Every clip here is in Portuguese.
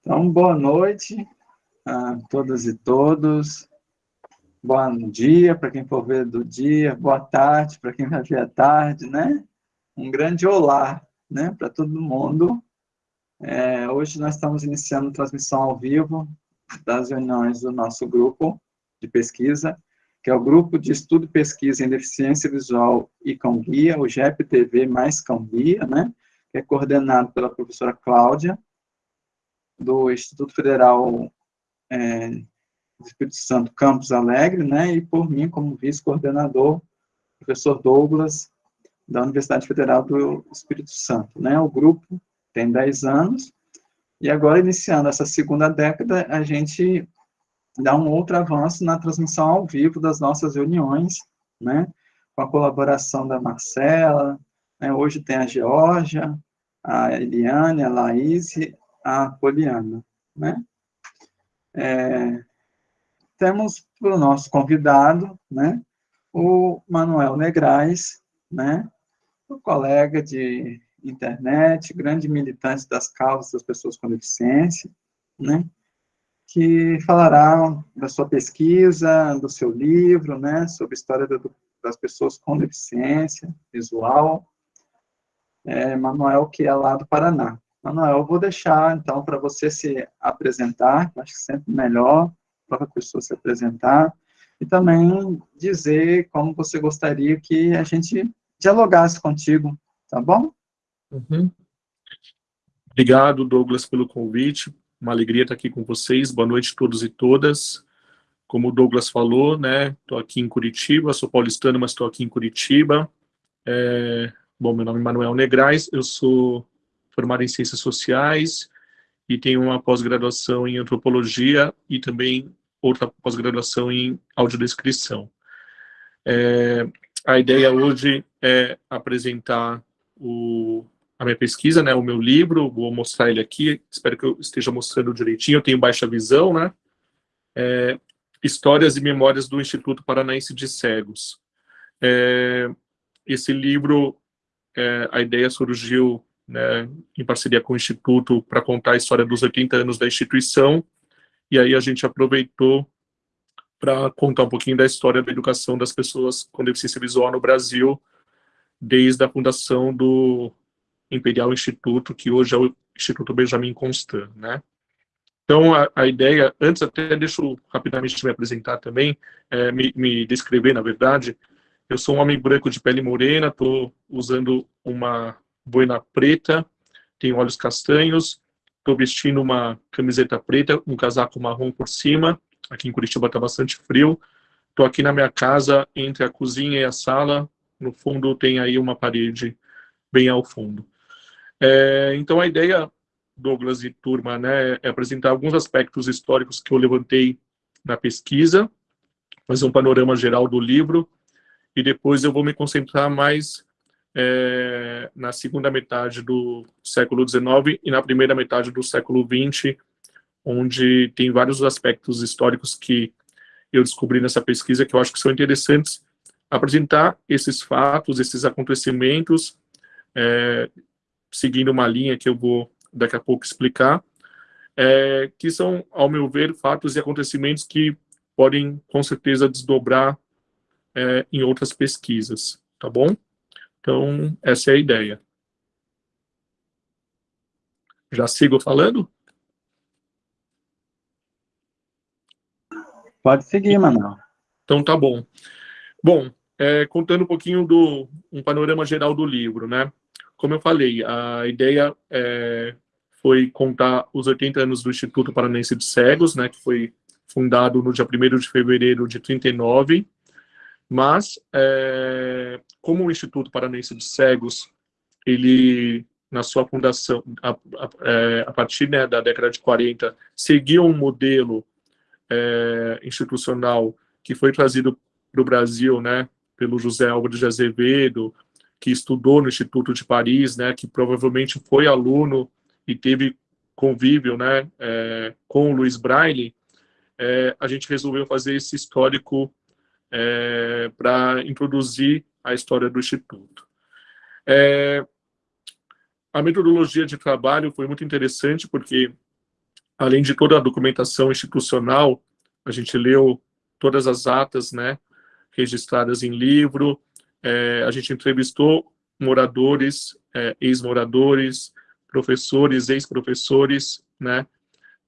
Então, boa noite a todas e todos. Bom dia para quem for ver do dia, boa tarde para quem vai ver à tarde, né? Um grande olá, né, para todo mundo. É, hoje nós estamos iniciando transmissão ao vivo das reuniões do nosso grupo de pesquisa, que é o Grupo de Estudo e Pesquisa em Deficiência Visual e Cão Guia, o GEP-TV mais Cão Guia, né? Que é coordenado pela professora Cláudia, do Instituto Federal é, do Espírito Santo Campos Alegre, né? E por mim, como vice-coordenador, professor Douglas, da Universidade Federal do Espírito Santo, né? O grupo tem 10 anos, e agora, iniciando essa segunda década, a gente dá um outro avanço na transmissão ao vivo das nossas reuniões, né? Com a colaboração da Marcela, né? hoje tem a Georgia, a Eliane, a Laís e a Poliana, né? É, temos para o nosso convidado, né? O Manuel Negrais, né? O colega de internet, grande militante das causas das pessoas com deficiência, né? que falará da sua pesquisa, do seu livro, né, sobre a história do, das pessoas com deficiência visual. É, Manuel, que é lá do Paraná. Manuel, eu vou deixar, então, para você se apresentar, acho que sempre melhor para a pessoa se apresentar, e também dizer como você gostaria que a gente dialogasse contigo, tá bom? Uhum. Obrigado, Douglas, pelo convite. Uma alegria estar aqui com vocês. Boa noite a todos e todas. Como o Douglas falou, né, estou aqui em Curitiba, sou paulistano, mas estou aqui em Curitiba. É, bom, meu nome é Manuel Negrais, eu sou formado em Ciências Sociais e tenho uma pós-graduação em Antropologia e também outra pós-graduação em Audiodescrição. É, a ideia hoje é apresentar o a minha pesquisa, né, o meu livro, vou mostrar ele aqui, espero que eu esteja mostrando direitinho, eu tenho baixa visão, né, é, Histórias e Memórias do Instituto Paranaense de Cegos. É, esse livro, é, a ideia surgiu né, em parceria com o Instituto para contar a história dos 80 anos da instituição, e aí a gente aproveitou para contar um pouquinho da história da educação das pessoas com deficiência visual no Brasil, desde a fundação do Imperial Instituto, que hoje é o Instituto Benjamin Constant, né? Então, a, a ideia, antes até deixo rapidamente me apresentar também, é, me, me descrever, na verdade, eu sou um homem branco de pele morena, estou usando uma boina preta, tenho olhos castanhos, estou vestindo uma camiseta preta, um casaco marrom por cima, aqui em Curitiba está bastante frio, estou aqui na minha casa, entre a cozinha e a sala, no fundo tem aí uma parede bem ao fundo. É, então, a ideia, Douglas e turma, né, é apresentar alguns aspectos históricos que eu levantei na pesquisa, fazer um panorama geral do livro, e depois eu vou me concentrar mais é, na segunda metade do século XIX e na primeira metade do século XX, onde tem vários aspectos históricos que eu descobri nessa pesquisa que eu acho que são interessantes apresentar esses fatos, esses acontecimentos, é, seguindo uma linha que eu vou daqui a pouco explicar, é, que são, ao meu ver, fatos e acontecimentos que podem, com certeza, desdobrar é, em outras pesquisas, tá bom? Então, essa é a ideia. Já sigo falando? Pode seguir, Manuel. Então, tá bom. Bom, é, contando um pouquinho do um panorama geral do livro, né? Como eu falei, a ideia é, foi contar os 80 anos do Instituto Paranense de Cegos, né, que foi fundado no dia 1 de fevereiro de 39, mas é, como o Instituto Paranense de Cegos, ele, na sua fundação, a, a, é, a partir né, da década de 40, seguiu um modelo é, institucional que foi trazido para o Brasil, né, pelo José Álvares de Azevedo, que estudou no Instituto de Paris, né, que provavelmente foi aluno e teve convívio né, é, com o Luiz Braille, é, a gente resolveu fazer esse histórico é, para introduzir a história do Instituto. É, a metodologia de trabalho foi muito interessante, porque, além de toda a documentação institucional, a gente leu todas as atas, né, registradas em livro, é, a gente entrevistou moradores, é, ex-moradores, professores, ex-professores, né,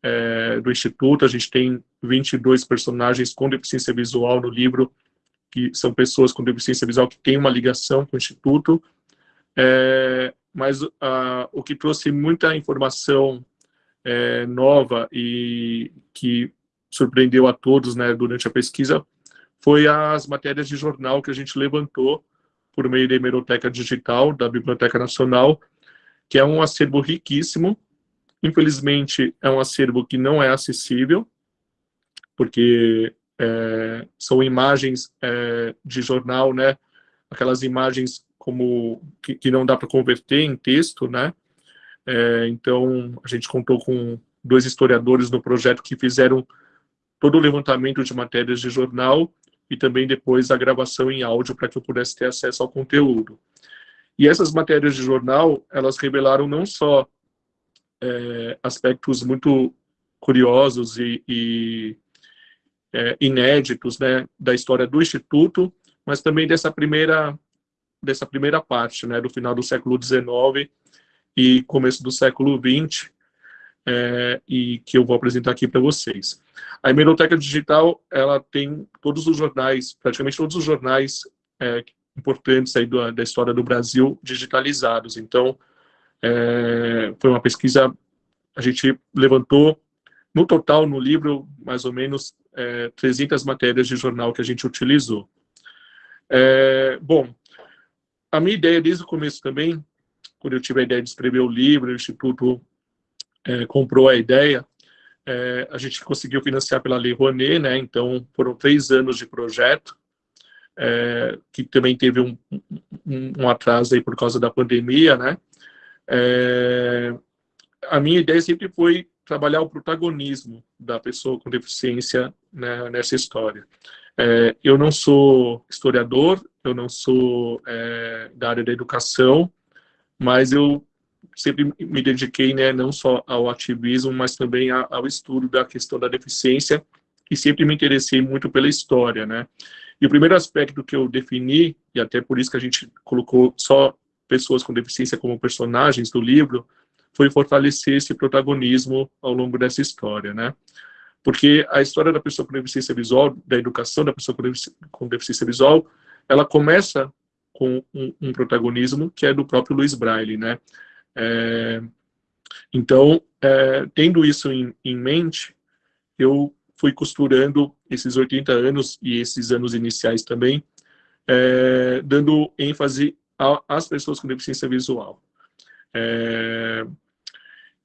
é, do Instituto, a gente tem 22 personagens com deficiência visual no livro, que são pessoas com deficiência visual que têm uma ligação com o Instituto, é, mas uh, o que trouxe muita informação é, nova e que surpreendeu a todos né, durante a pesquisa foi as matérias de jornal que a gente levantou por meio da hemeroteca digital da Biblioteca Nacional, que é um acervo riquíssimo. Infelizmente, é um acervo que não é acessível, porque é, são imagens é, de jornal, né? Aquelas imagens como que, que não dá para converter em texto, né? É, então, a gente contou com dois historiadores no projeto que fizeram todo o levantamento de matérias de jornal e também depois a gravação em áudio para que eu pudesse ter acesso ao conteúdo. E essas matérias de jornal, elas revelaram não só é, aspectos muito curiosos e, e é, inéditos né, da história do Instituto, mas também dessa primeira dessa primeira parte, né, do final do século XIX e começo do século XX, é, e que eu vou apresentar aqui para vocês. A Hemeroteca Digital, ela tem todos os jornais, praticamente todos os jornais é, importantes aí do, da história do Brasil digitalizados. Então, é, foi uma pesquisa, a gente levantou, no total, no livro, mais ou menos é, 300 matérias de jornal que a gente utilizou. É, bom, a minha ideia desde o começo também, quando eu tive a ideia de escrever o livro, o Instituto é, comprou a ideia, é, a gente conseguiu financiar pela Lei Rouanet, né, então foram três anos de projeto, é, que também teve um, um, um, atraso aí por causa da pandemia, né, é, a minha ideia sempre foi trabalhar o protagonismo da pessoa com deficiência né, nessa história. É, eu não sou historiador, eu não sou é, da área da educação, mas eu sempre me dediquei né, não só ao ativismo, mas também ao estudo da questão da deficiência e sempre me interessei muito pela história, né? E o primeiro aspecto que eu defini, e até por isso que a gente colocou só pessoas com deficiência como personagens do livro, foi fortalecer esse protagonismo ao longo dessa história, né? Porque a história da pessoa com deficiência visual, da educação da pessoa com deficiência visual, ela começa com um, um protagonismo que é do próprio Luiz Braille, né? É, então, é, tendo isso em, em mente, eu fui costurando esses 80 anos e esses anos iniciais também, é, dando ênfase às pessoas com deficiência visual. É,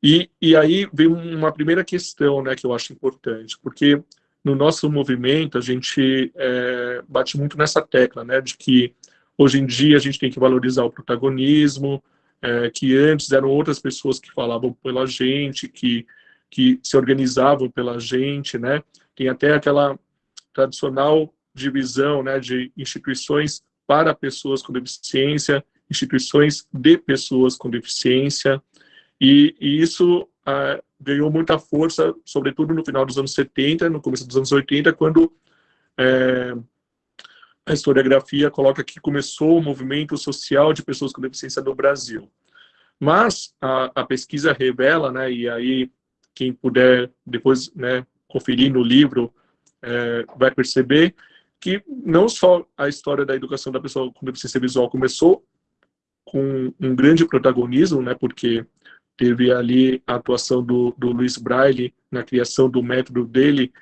e, e aí vem uma primeira questão, né, que eu acho importante, porque no nosso movimento a gente é, bate muito nessa tecla, né, de que hoje em dia a gente tem que valorizar o protagonismo, é, que antes eram outras pessoas que falavam pela gente, que, que se organizavam pela gente, né, tem até aquela tradicional divisão, né, de instituições para pessoas com deficiência, instituições de pessoas com deficiência, e, e isso ah, ganhou muita força, sobretudo no final dos anos 70, no começo dos anos 80, quando é, a historiografia coloca que começou o movimento social de pessoas com deficiência no Brasil. Mas a, a pesquisa revela, né, e aí quem puder depois né, conferir no livro é, vai perceber que não só a história da educação da pessoa com deficiência visual começou com um grande protagonismo, né, porque teve ali a atuação do, do Luiz Braille na criação do método dele,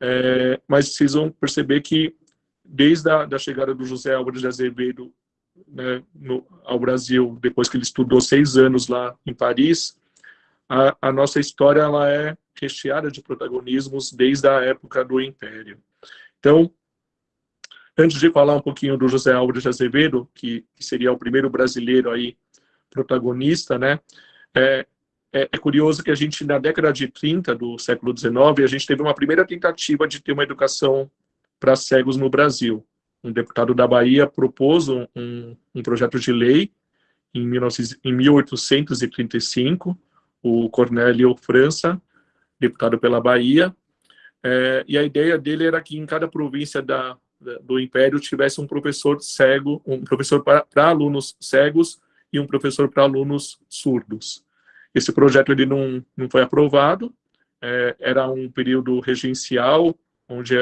é, mas vocês vão perceber que desde a da chegada do José Álvares de Azevedo né, no, ao Brasil, depois que ele estudou seis anos lá em Paris, a, a nossa história ela é recheada de protagonismos desde a época do Império. Então, antes de falar um pouquinho do José Álvares de Azevedo, que, que seria o primeiro brasileiro aí protagonista, né, é, é, é, curioso que a gente, na década de 30 do século XIX, a gente teve uma primeira tentativa de ter uma educação para cegos no Brasil. Um deputado da Bahia propôs um, um, projeto de lei em, 19, em 1835, o Cornélio França, deputado pela Bahia, é, e a ideia dele era que em cada província da, do Império tivesse um professor cego, um professor para, alunos cegos e um professor para alunos surdos. Esse projeto ele não, não foi aprovado, é, era um período regencial, onde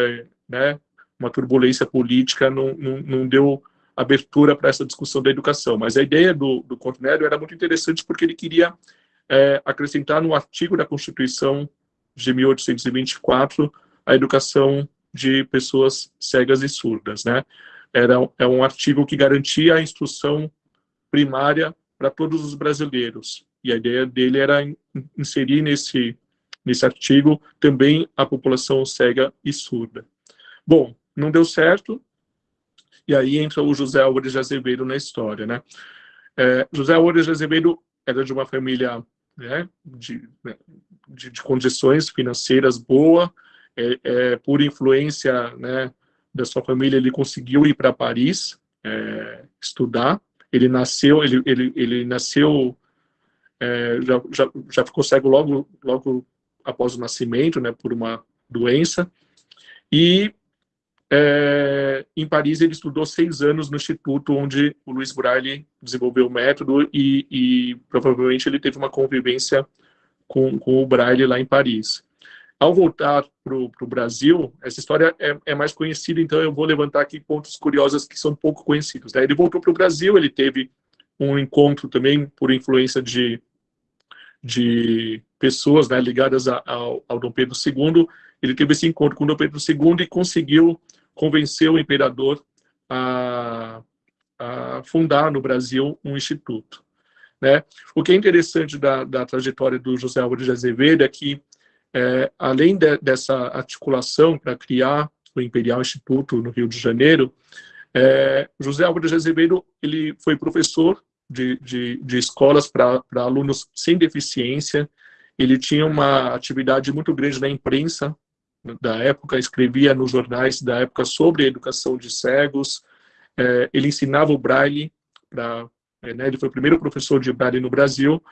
né, uma turbulência política não, não, não deu abertura para essa discussão da educação. Mas a ideia do, do Cornélio era muito interessante porque ele queria é, acrescentar no artigo da Constituição de 1824 a educação de pessoas cegas e surdas, né? Era é um artigo que garantia a instrução primária para todos os brasileiros. E a ideia dele era inserir nesse nesse artigo também a população cega e surda. Bom, não deu certo, e aí entra o José Álvares de Azevedo na história, né? É, José Álvares de Azevedo era de uma família né, de, né, de, de, condições financeiras boa, é, é, por influência né, da sua família, ele conseguiu ir para Paris é, estudar. Ele nasceu, ele, ele, ele nasceu, é, já, já, já ficou cego logo, logo após o nascimento, né, por uma doença. E é, em Paris ele estudou seis anos no instituto onde o Luiz Braille desenvolveu o método e, e provavelmente ele teve uma convivência com, com, o Braille lá em Paris. Ao voltar para o Brasil, essa história é, é, mais conhecida, então eu vou levantar aqui pontos curiosos que são pouco conhecidos. Né? Ele voltou para o Brasil, ele teve um encontro também por influência de, de pessoas né, ligadas a, ao, ao Dom Pedro II, ele teve esse encontro com Dom Pedro II e conseguiu convencer o imperador a, a fundar no Brasil um instituto. Né? O que é interessante da, da trajetória do José Álvares de Azevedo é que, é, além de, dessa articulação para criar o Imperial Instituto no Rio de Janeiro, é, José Álvares Azevedo ele foi professor de, de, de escolas para alunos sem deficiência, ele tinha uma atividade muito grande na imprensa da época, escrevia nos jornais da época sobre a educação de cegos, é, ele ensinava o braille, pra, é, né, ele foi o primeiro professor de braille no Brasil,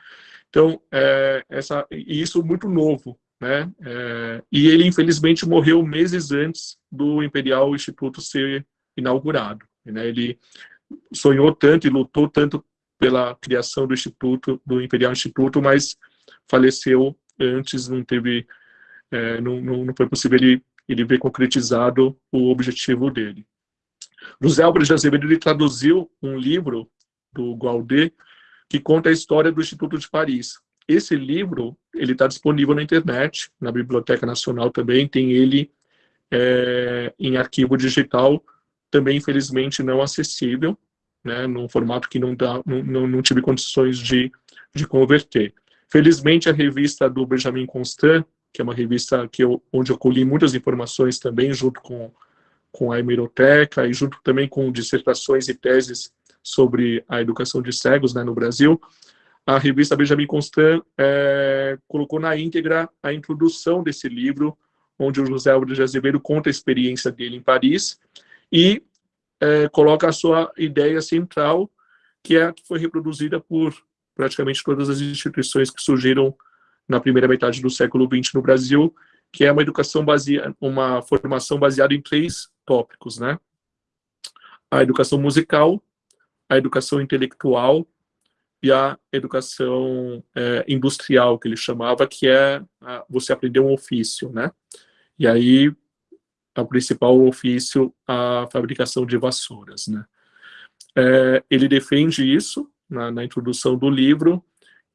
então, é, essa, e isso muito novo, né, é, e ele infelizmente morreu meses antes do Imperial Instituto ser inaugurado, né, ele sonhou tanto e lutou tanto pela criação do Instituto, do Imperial Instituto, mas faleceu antes, não teve, é, não, não, não, foi possível ele, ele ver concretizado o objetivo dele. José Álvares de Azevedo ele traduziu um livro do Gualdé que conta a história do Instituto de Paris. Esse livro ele está disponível na internet, na Biblioteca Nacional também, tem ele é, em arquivo digital, também infelizmente não acessível, né, num formato que não, dá, não, não, não tive condições de, de converter. Felizmente, a revista do Benjamin Constant, que é uma revista que eu, onde eu colhi muitas informações também, junto com, com a hemeroteca e junto também com dissertações e teses sobre a educação de cegos né, no Brasil, a revista Benjamin Constant é, colocou na íntegra a introdução desse livro, onde o José Álvares de Azevedo conta a experiência dele em Paris e é, coloca a sua ideia central, que é a que foi reproduzida por praticamente todas as instituições que surgiram na primeira metade do século XX no Brasil, que é uma educação baseada, uma formação baseada em três tópicos, né? A educação musical, a educação intelectual e a educação é, industrial, que ele chamava, que é a, você aprender um ofício, né? E aí, o principal ofício, a fabricação de vassouras, né? É, ele defende isso, na, na introdução do livro,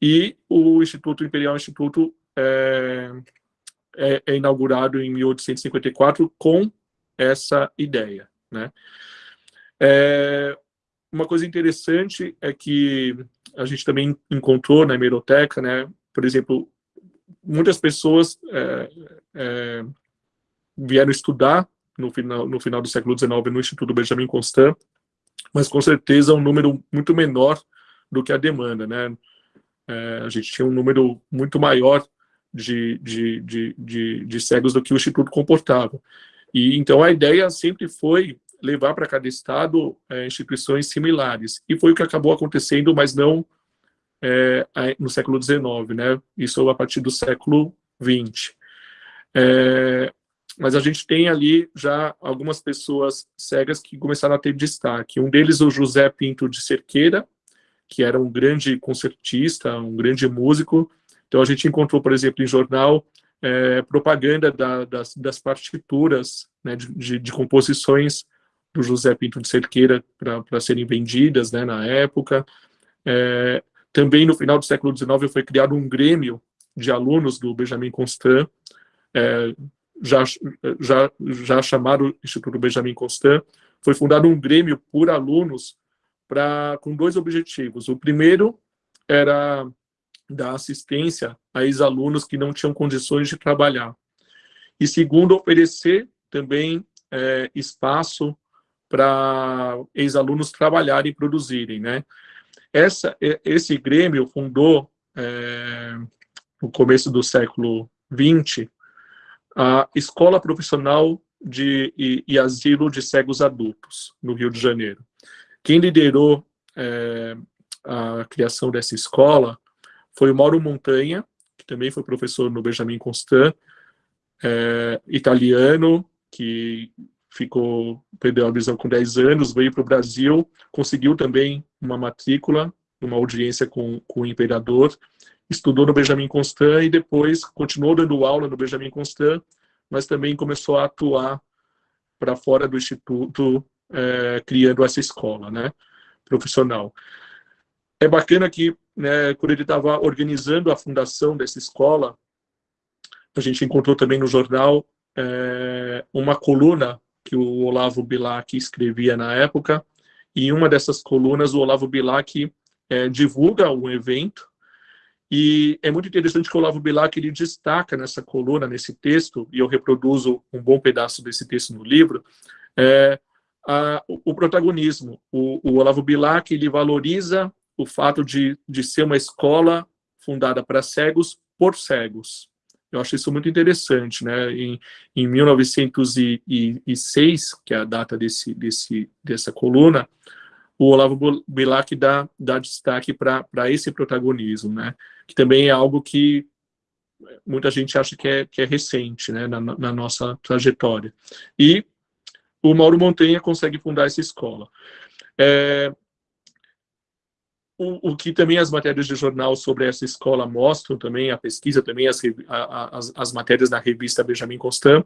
e o Instituto Imperial Instituto é, é, é, inaugurado em 1854 com essa ideia. Né? É, uma coisa interessante é que a gente também encontrou na hemeroteca, né, por exemplo, muitas pessoas é, é, vieram estudar no final, no final do século XIX no Instituto Benjamin Constant, mas com certeza um número muito menor do que a demanda, né? É, a gente tinha um número muito maior de, de, de, de, de cegos do que o Instituto comportava. E então a ideia sempre foi levar para cada estado é, instituições similares. E foi o que acabou acontecendo, mas não é, no século XIX, né? Isso a partir do século XX. É, mas a gente tem ali já algumas pessoas cegas que começaram a ter destaque. Um deles, o José Pinto de Cerqueira, que era um grande concertista, um grande músico. Então a gente encontrou, por exemplo, em jornal, é, propaganda da, das, das, partituras né, de, de, de, composições do José Pinto de Cerqueira para serem vendidas né, na época. É, também no final do século XIX foi criado um grêmio de alunos do Benjamin Constant, é, já, já, já chamado Instituto Benjamin Constant, foi fundado um grêmio por alunos pra, com dois objetivos. O primeiro era dar assistência a ex-alunos que não tinham condições de trabalhar. E segundo, oferecer também é, espaço para ex-alunos trabalharem e produzirem, né? Essa, esse Grêmio fundou, é, no começo do século XX, a Escola Profissional de, e, e, Asilo de Cegos Adultos, no Rio de Janeiro. Quem liderou é, a criação dessa escola foi o Mauro Montanha, que também foi professor no Benjamin Constant, é, italiano, que ficou, perdeu a visão com 10 anos, veio para o Brasil, conseguiu também uma matrícula, uma audiência com, com o imperador, estudou no Benjamin Constant e depois continuou dando aula no Benjamin Constant, mas também começou a atuar para fora do instituto, é, criando essa escola, né, profissional. É bacana que, né, quando ele estava organizando a fundação dessa escola, a gente encontrou também no jornal é, uma coluna que o Olavo Bilac escrevia na época, e em uma dessas colunas o Olavo Bilac é, divulga um evento e é muito interessante que o Olavo Bilac ele destaca nessa coluna, nesse texto, e eu reproduzo um bom pedaço desse texto no livro, é, a, o protagonismo. O, o, Olavo Bilac ele valoriza o fato de, de ser uma escola fundada para cegos por cegos. Eu acho isso muito interessante, né? Em, em 1906, que é a data desse, desse, dessa coluna, o Olavo Bilac dá, dá destaque para esse protagonismo, né? que também é algo que muita gente acha que é, que é recente né? na, na nossa trajetória. E o Mauro Montanha consegue fundar essa escola. É, o, o, que também as matérias de jornal sobre essa escola mostram também, a pesquisa também, as, as, as matérias da revista Benjamin Constant,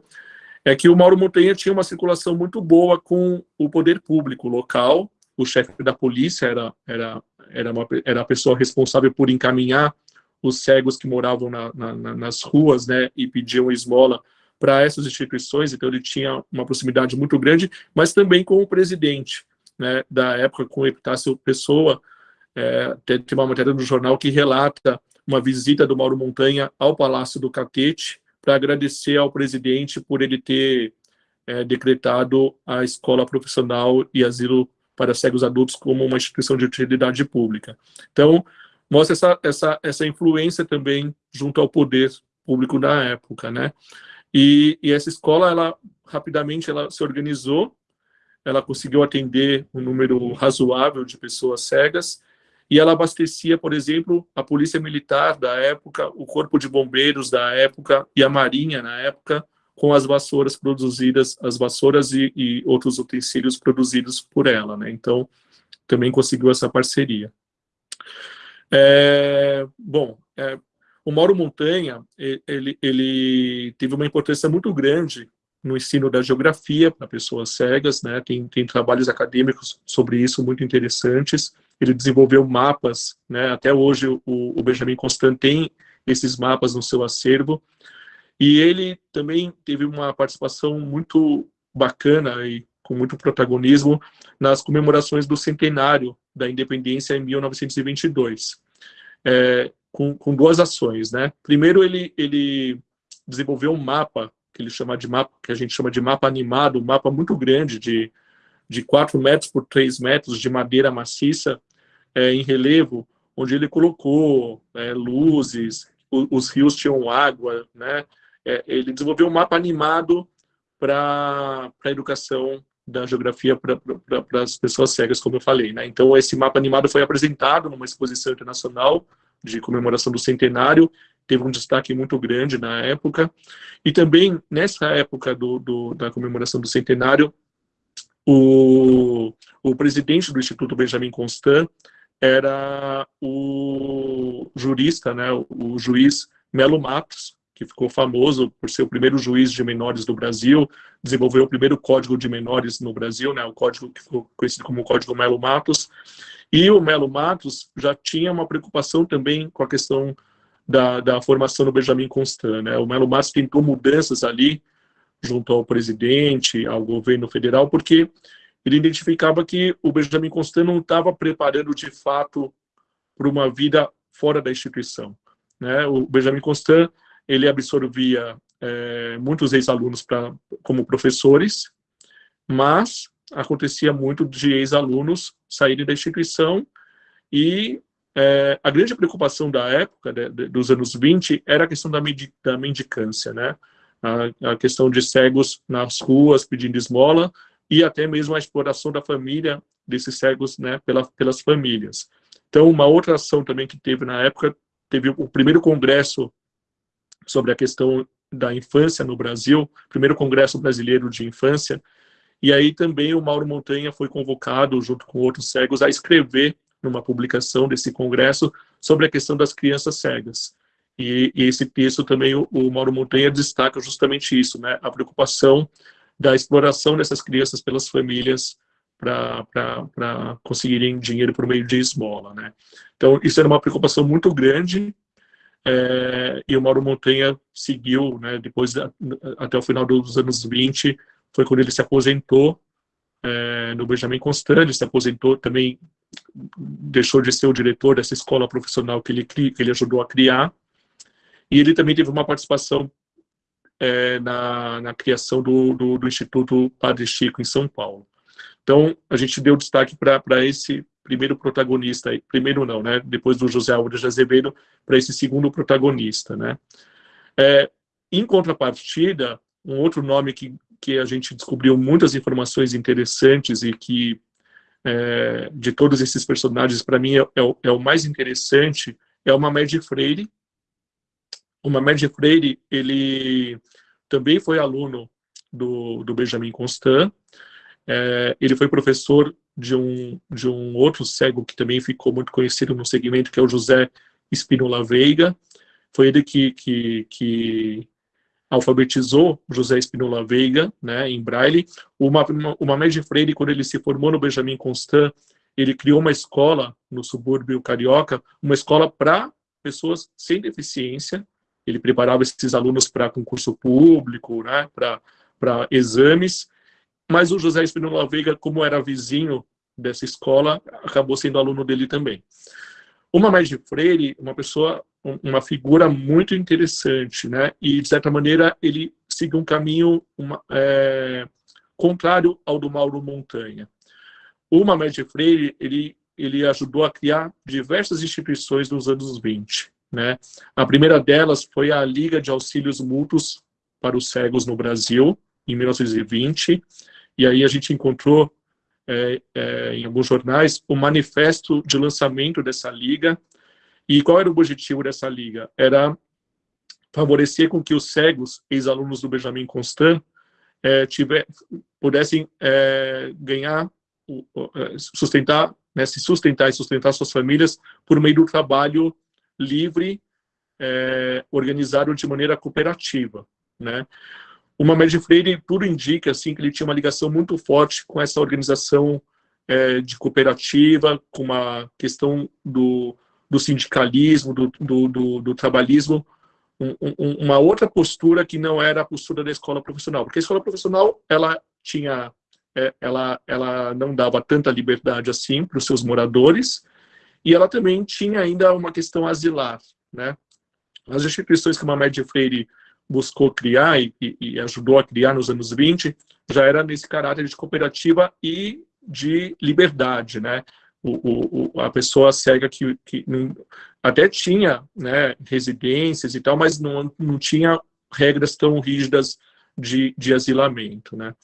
é que o Mauro Montanha tinha uma circulação muito boa com o poder público local, o chefe da polícia era, era, era, uma, era a pessoa responsável por encaminhar os cegos que moravam na, na, nas ruas, né, e pediam esmola para essas instituições, então ele tinha uma proximidade muito grande, mas também com o presidente, né, da época, com o Epitácio Pessoa, é, tem uma matéria no jornal que relata uma visita do Mauro Montanha ao Palácio do Catete para agradecer ao presidente por ele ter é, decretado a escola profissional e asilo para cegos adultos como uma instituição de utilidade pública. Então, mostra essa, essa, essa influência também junto ao poder público da época, né? E, e essa escola, ela rapidamente ela se organizou, ela conseguiu atender um número razoável de pessoas cegas, e ela abastecia, por exemplo, a polícia militar da época, o corpo de bombeiros da época e a marinha na época, com as vassouras produzidas, as vassouras e, e outros utensílios produzidos por ela, né? Então, também conseguiu essa parceria. É, bom, é, o Mauro Montanha, ele, ele teve uma importância muito grande no ensino da geografia para pessoas cegas, né? Tem, tem trabalhos acadêmicos sobre isso muito interessantes. Ele desenvolveu mapas, né? Até hoje o, o Benjamin Constant tem esses mapas no seu acervo. E ele também teve uma participação muito bacana e com muito protagonismo nas comemorações do centenário da independência em 1922, é, com, com, duas ações, né? Primeiro, ele, ele desenvolveu um mapa que ele chama de mapa, que a gente chama de mapa animado, um mapa muito grande de, de 4 metros por 3 metros de madeira maciça é, em relevo, onde ele colocou é, luzes, os rios tinham água, né? é, ele desenvolveu um mapa animado para a educação da geografia para as pessoas cegas, como eu falei. Né? Então, esse mapa animado foi apresentado numa exposição internacional de comemoração do centenário, teve um destaque muito grande na época, e também, nessa época do, do da comemoração do centenário, o, o presidente do Instituto Benjamin Constant era o jurista, né, o juiz Melo Matos, que ficou famoso por ser o primeiro juiz de menores do Brasil, desenvolveu o primeiro código de menores no Brasil, né, o código que ficou conhecido como Código Melo Matos, e o Melo Matos já tinha uma preocupação também com a questão da, da formação do Benjamin Constant, né, o Melo Matos tentou mudanças ali, junto ao presidente, ao governo federal, porque ele identificava que o Benjamin Constant não estava preparando de fato para uma vida fora da instituição. Né? O Benjamin Constant ele absorvia é, muitos ex-alunos como professores, mas acontecia muito de ex-alunos saírem da instituição e é, a grande preocupação da época, de, de, dos anos 20, era a questão da, da mendicância, né? A, a, questão de cegos nas ruas pedindo esmola e até mesmo a exploração da família desses cegos né, pela, pelas famílias. Então, uma outra ação também que teve na época, teve o primeiro congresso sobre a questão da infância no Brasil, primeiro Congresso Brasileiro de Infância, e aí também o Mauro Montanha foi convocado, junto com outros cegos, a escrever numa publicação desse congresso sobre a questão das crianças cegas. E, e esse texto também, o, o, Mauro Montanha destaca justamente isso, né, a preocupação da exploração dessas crianças pelas famílias para conseguirem dinheiro por meio de esmola. Né. Então, isso era uma preocupação muito grande é, e o Mauro Montanha seguiu, né, depois, até o final dos anos 20, foi quando ele se aposentou é, no Benjamin Constant, se aposentou também, deixou de ser o diretor dessa escola profissional que ele, que ele ajudou a criar, e ele também teve uma participação é, na, na criação do, do, do Instituto Padre Chico, em São Paulo. Então, a gente deu destaque para esse primeiro protagonista, primeiro não, né, depois do José Álvares de Azevedo, para esse segundo protagonista, né. É, em contrapartida, um outro nome que, que a gente descobriu muitas informações interessantes e que, é, de todos esses personagens, para mim é, é, o, é, o, mais interessante, é o Mamed Freire. O Mamed Freire, ele também foi aluno do, do Benjamin Constant, é, ele foi professor de um, de um outro cego que também ficou muito conhecido no segmento, que é o José Espínola Veiga. Foi ele que, que, que alfabetizou José Espínola Veiga, né, em Braille. O, o Mamed Freire, quando ele se formou no Benjamin Constant, ele criou uma escola no subúrbio carioca, uma escola para pessoas sem deficiência. Ele preparava esses alunos para concurso público, né, para exames, mas o José Espinola Veiga, como era vizinho dessa escola, acabou sendo aluno dele também. O Mamés de Freire, uma pessoa, uma figura muito interessante, né? E, de certa maneira, ele seguiu um caminho uma, é, contrário ao do Mauro Montanha. O Mamés de Freire, ele, ele ajudou a criar diversas instituições nos anos 20, né? A primeira delas foi a Liga de Auxílios Mútuos para os Cegos no Brasil, em 1920, e aí a gente encontrou é, é, em alguns jornais o manifesto de lançamento dessa liga. E qual era o objetivo dessa liga? Era favorecer com que os cegos, ex-alunos do Benjamin Constant, é, tiver, pudessem é, ganhar, é, sustentar, né, se sustentar e sustentar suas famílias por meio do trabalho livre, é, organizado de maneira cooperativa, né? O Mamed Freire, tudo indica assim, que ele tinha uma ligação muito forte com essa organização é, de cooperativa, com uma questão do, do sindicalismo, do, do, do, do trabalhismo, um, um, uma outra postura que não era a postura da escola profissional, porque a escola profissional ela tinha, é, ela, ela não dava tanta liberdade assim para os seus moradores, e ela também tinha ainda uma questão asilar, né? As instituições que o Mamed Freire buscou criar e, e, ajudou a criar nos anos 20, já era nesse caráter de cooperativa e de liberdade, né? O, o, a pessoa cega que, que não, até tinha né, residências e tal, mas não, não tinha regras tão rígidas de, de asilamento, né?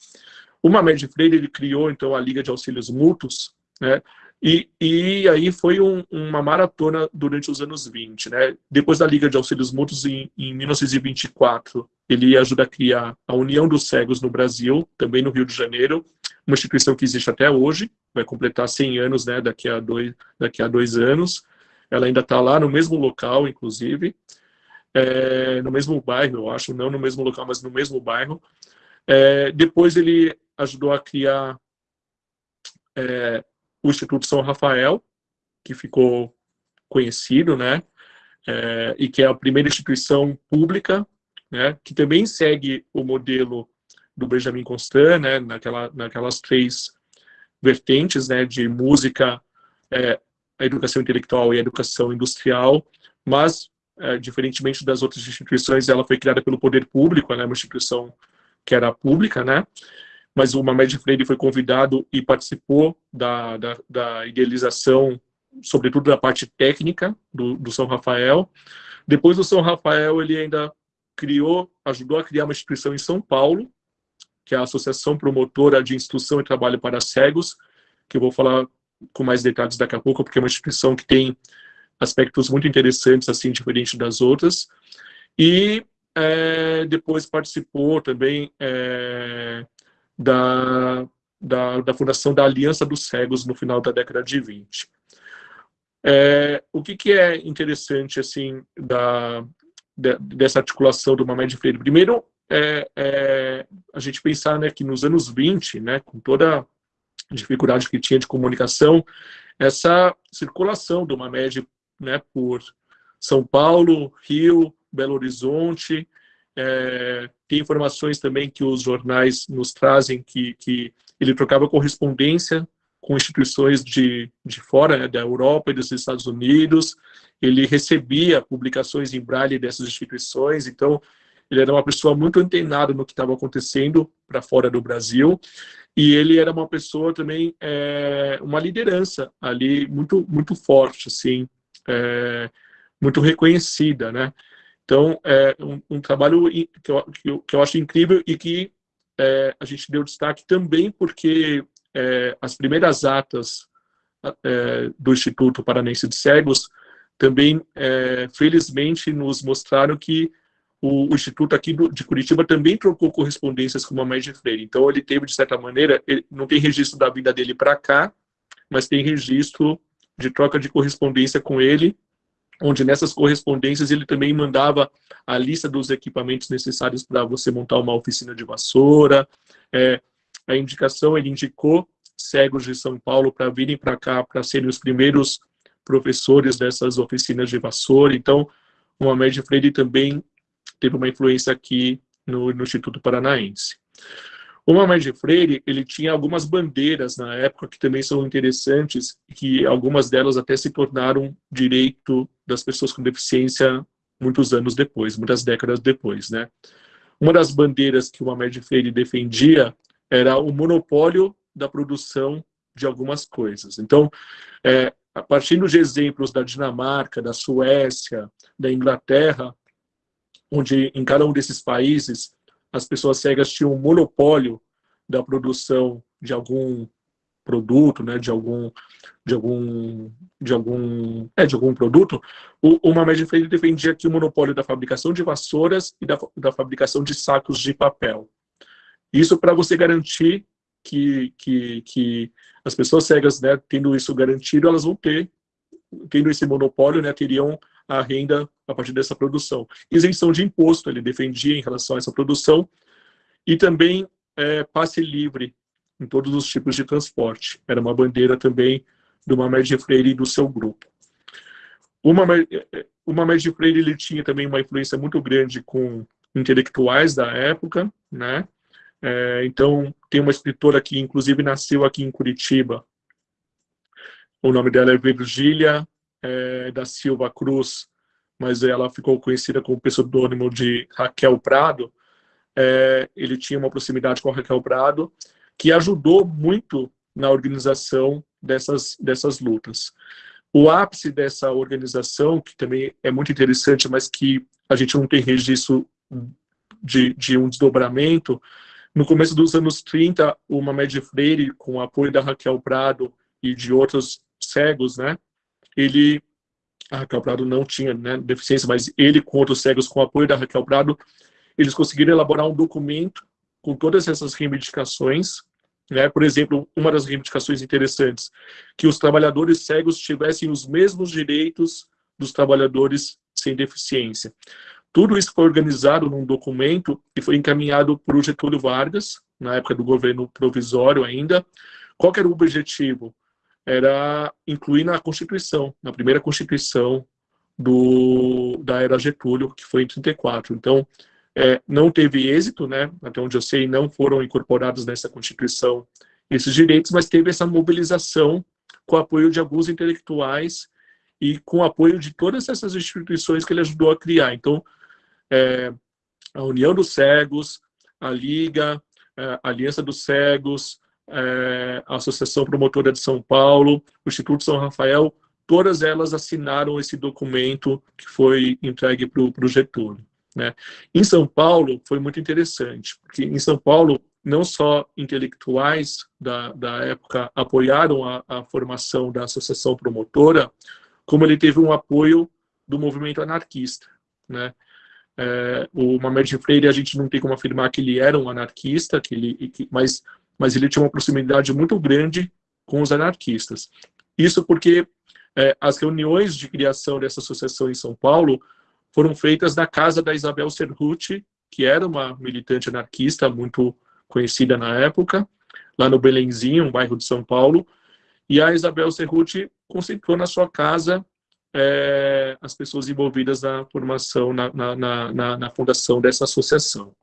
O Mamed Freire, ele criou, então, a Liga de Auxílios Mútuos, né, e, e aí foi um, uma maratona durante os anos 20, né? Depois da Liga de Auxílios Mútuos, em, em 1924, ele ajuda a criar a União dos Cegos no Brasil, também no Rio de Janeiro, uma instituição que existe até hoje, vai completar 100 anos, né, daqui a dois, daqui a dois anos. Ela ainda está lá no mesmo local, inclusive, é, no mesmo bairro, eu acho, não no mesmo local, mas no mesmo bairro. É, depois ele ajudou a criar é, o Instituto São Rafael, que ficou conhecido, né, é, e que é a primeira instituição pública, né, que também segue o modelo do Benjamin Constant, né, naquela, naquelas três vertentes, né, de música, é, a educação intelectual e a educação industrial, mas, é, diferentemente das outras instituições, ela foi criada pelo poder público, né, uma instituição que era pública, né, mas o Mamed Freire foi convidado e participou da, da, da idealização, sobretudo da parte técnica do, do, São Rafael. Depois do São Rafael, ele ainda criou, ajudou a criar uma instituição em São Paulo, que é a Associação Promotora de Instrução e Trabalho para Cegos, que eu vou falar com mais detalhes daqui a pouco, porque é uma instituição que tem aspectos muito interessantes, assim, diferente das outras. E é, depois participou também é, da, da, da, fundação da Aliança dos Cegos no final da década de 20. É, o que, que, é interessante assim da, de, dessa articulação do Mamed Freire? Primeiro, é, é, a gente pensar né, que nos anos 20, né, com toda a dificuldade que tinha de comunicação, essa circulação do Mamed né, por São Paulo, Rio, Belo Horizonte, é, tem informações também que os jornais nos trazem que, que ele trocava correspondência com instituições de, de fora, né, da Europa e dos Estados Unidos, ele recebia publicações em braille dessas instituições, então ele era uma pessoa muito antenada no que estava acontecendo para fora do Brasil, e ele era uma pessoa também, é, uma liderança ali muito, muito forte, assim, é, muito reconhecida, né? Então, é um, um trabalho que eu, que eu, acho incrível e que é, a gente deu destaque também porque é, as primeiras atas é, do Instituto Paranense de Cegos também, é, felizmente, nos mostraram que o, o Instituto aqui do, de Curitiba também trocou correspondências com o Mamãe Freire. Então, ele teve, de certa maneira, não tem registro da vida dele para cá, mas tem registro de troca de correspondência com ele onde nessas correspondências ele também mandava a lista dos equipamentos necessários para você montar uma oficina de vassoura, é, a indicação, ele indicou cegos de São Paulo para virem para cá, para serem os primeiros professores dessas oficinas de vassoura, então o Mamed Freire também teve uma influência aqui no, no Instituto Paranaense. O Mamed Freire, ele tinha algumas bandeiras na época que também são interessantes, que algumas delas até se tornaram direito das pessoas com deficiência muitos anos depois, muitas décadas depois, né? Uma das bandeiras que o Mamed Freire defendia era o monopólio da produção de algumas coisas. Então, é, a partir de exemplos da Dinamarca, da Suécia, da Inglaterra, onde em cada um desses países as pessoas cegas tinham um monopólio da produção de algum produto, né, de algum de algum de algum é de algum produto, o, o Mamed Freire defendia que o monopólio da fabricação de vassouras e da, da fabricação de sacos de papel. Isso para você garantir que, que, que as pessoas cegas, né, tendo isso garantido, elas vão ter, tendo esse monopólio, né, teriam a renda a partir dessa produção. Isenção de imposto, ele defendia em relação a essa produção, e também é, passe livre em todos os tipos de transporte. Era uma bandeira também do Mamed Freire e do seu grupo. O Mamed, Freire ele tinha também uma influência muito grande com intelectuais da época, né? É, então, tem uma escritora que, inclusive, nasceu aqui em Curitiba. O nome dela é Virgília é, da Silva Cruz, mas ela ficou conhecida como pseudônimo de Raquel Prado. É, ele tinha uma proximidade com a Raquel Prado, que ajudou muito na organização dessas, dessas lutas. O ápice dessa organização, que também é muito interessante, mas que a gente não tem registro de, de um desdobramento, No começo dos anos 30, o Mamed Freire, com o apoio da Raquel Prado e de outros cegos, né, ele, a Raquel Prado não tinha né, deficiência, mas ele com outros cegos, com o apoio da Raquel Prado, eles conseguiram elaborar um documento com todas essas reivindicações, né? Por exemplo, uma das reivindicações interessantes, que os trabalhadores cegos tivessem os mesmos direitos dos trabalhadores sem deficiência. Tudo isso foi organizado num documento e foi encaminhado por Getúlio Vargas, na época do governo provisório ainda. Qual era o objetivo? Era incluir na Constituição, na primeira Constituição do, da era Getúlio, que foi em 34. Então, é, não teve êxito, né? até onde eu sei, não foram incorporados nessa Constituição esses direitos, mas teve essa mobilização com apoio de alguns intelectuais e com apoio de todas essas instituições que ele ajudou a criar. Então, é, a União dos Cegos, a Liga, é, a Aliança dos Cegos, é, a Associação Promotora de São Paulo, o Instituto São Rafael, todas elas assinaram esse documento que foi entregue para o Getúlio. Né? Em São Paulo, foi muito interessante, porque em São Paulo, não só intelectuais da, da época apoiaram a, a formação da Associação Promotora, como ele teve um apoio do movimento anarquista. Né? É, o Mamed Freire, a gente não tem como afirmar que ele era um anarquista, que ele, que, mas, mas ele tinha uma proximidade muito grande com os anarquistas. Isso porque é, as reuniões de criação dessa associação em São Paulo foram feitas na casa da Isabel Serruti, que era uma militante anarquista muito conhecida na época, lá no Belenzinho, um bairro de São Paulo, e a Isabel Serruti concentrou na sua casa é, as pessoas envolvidas na formação, na, na, na, na, fundação dessa associação.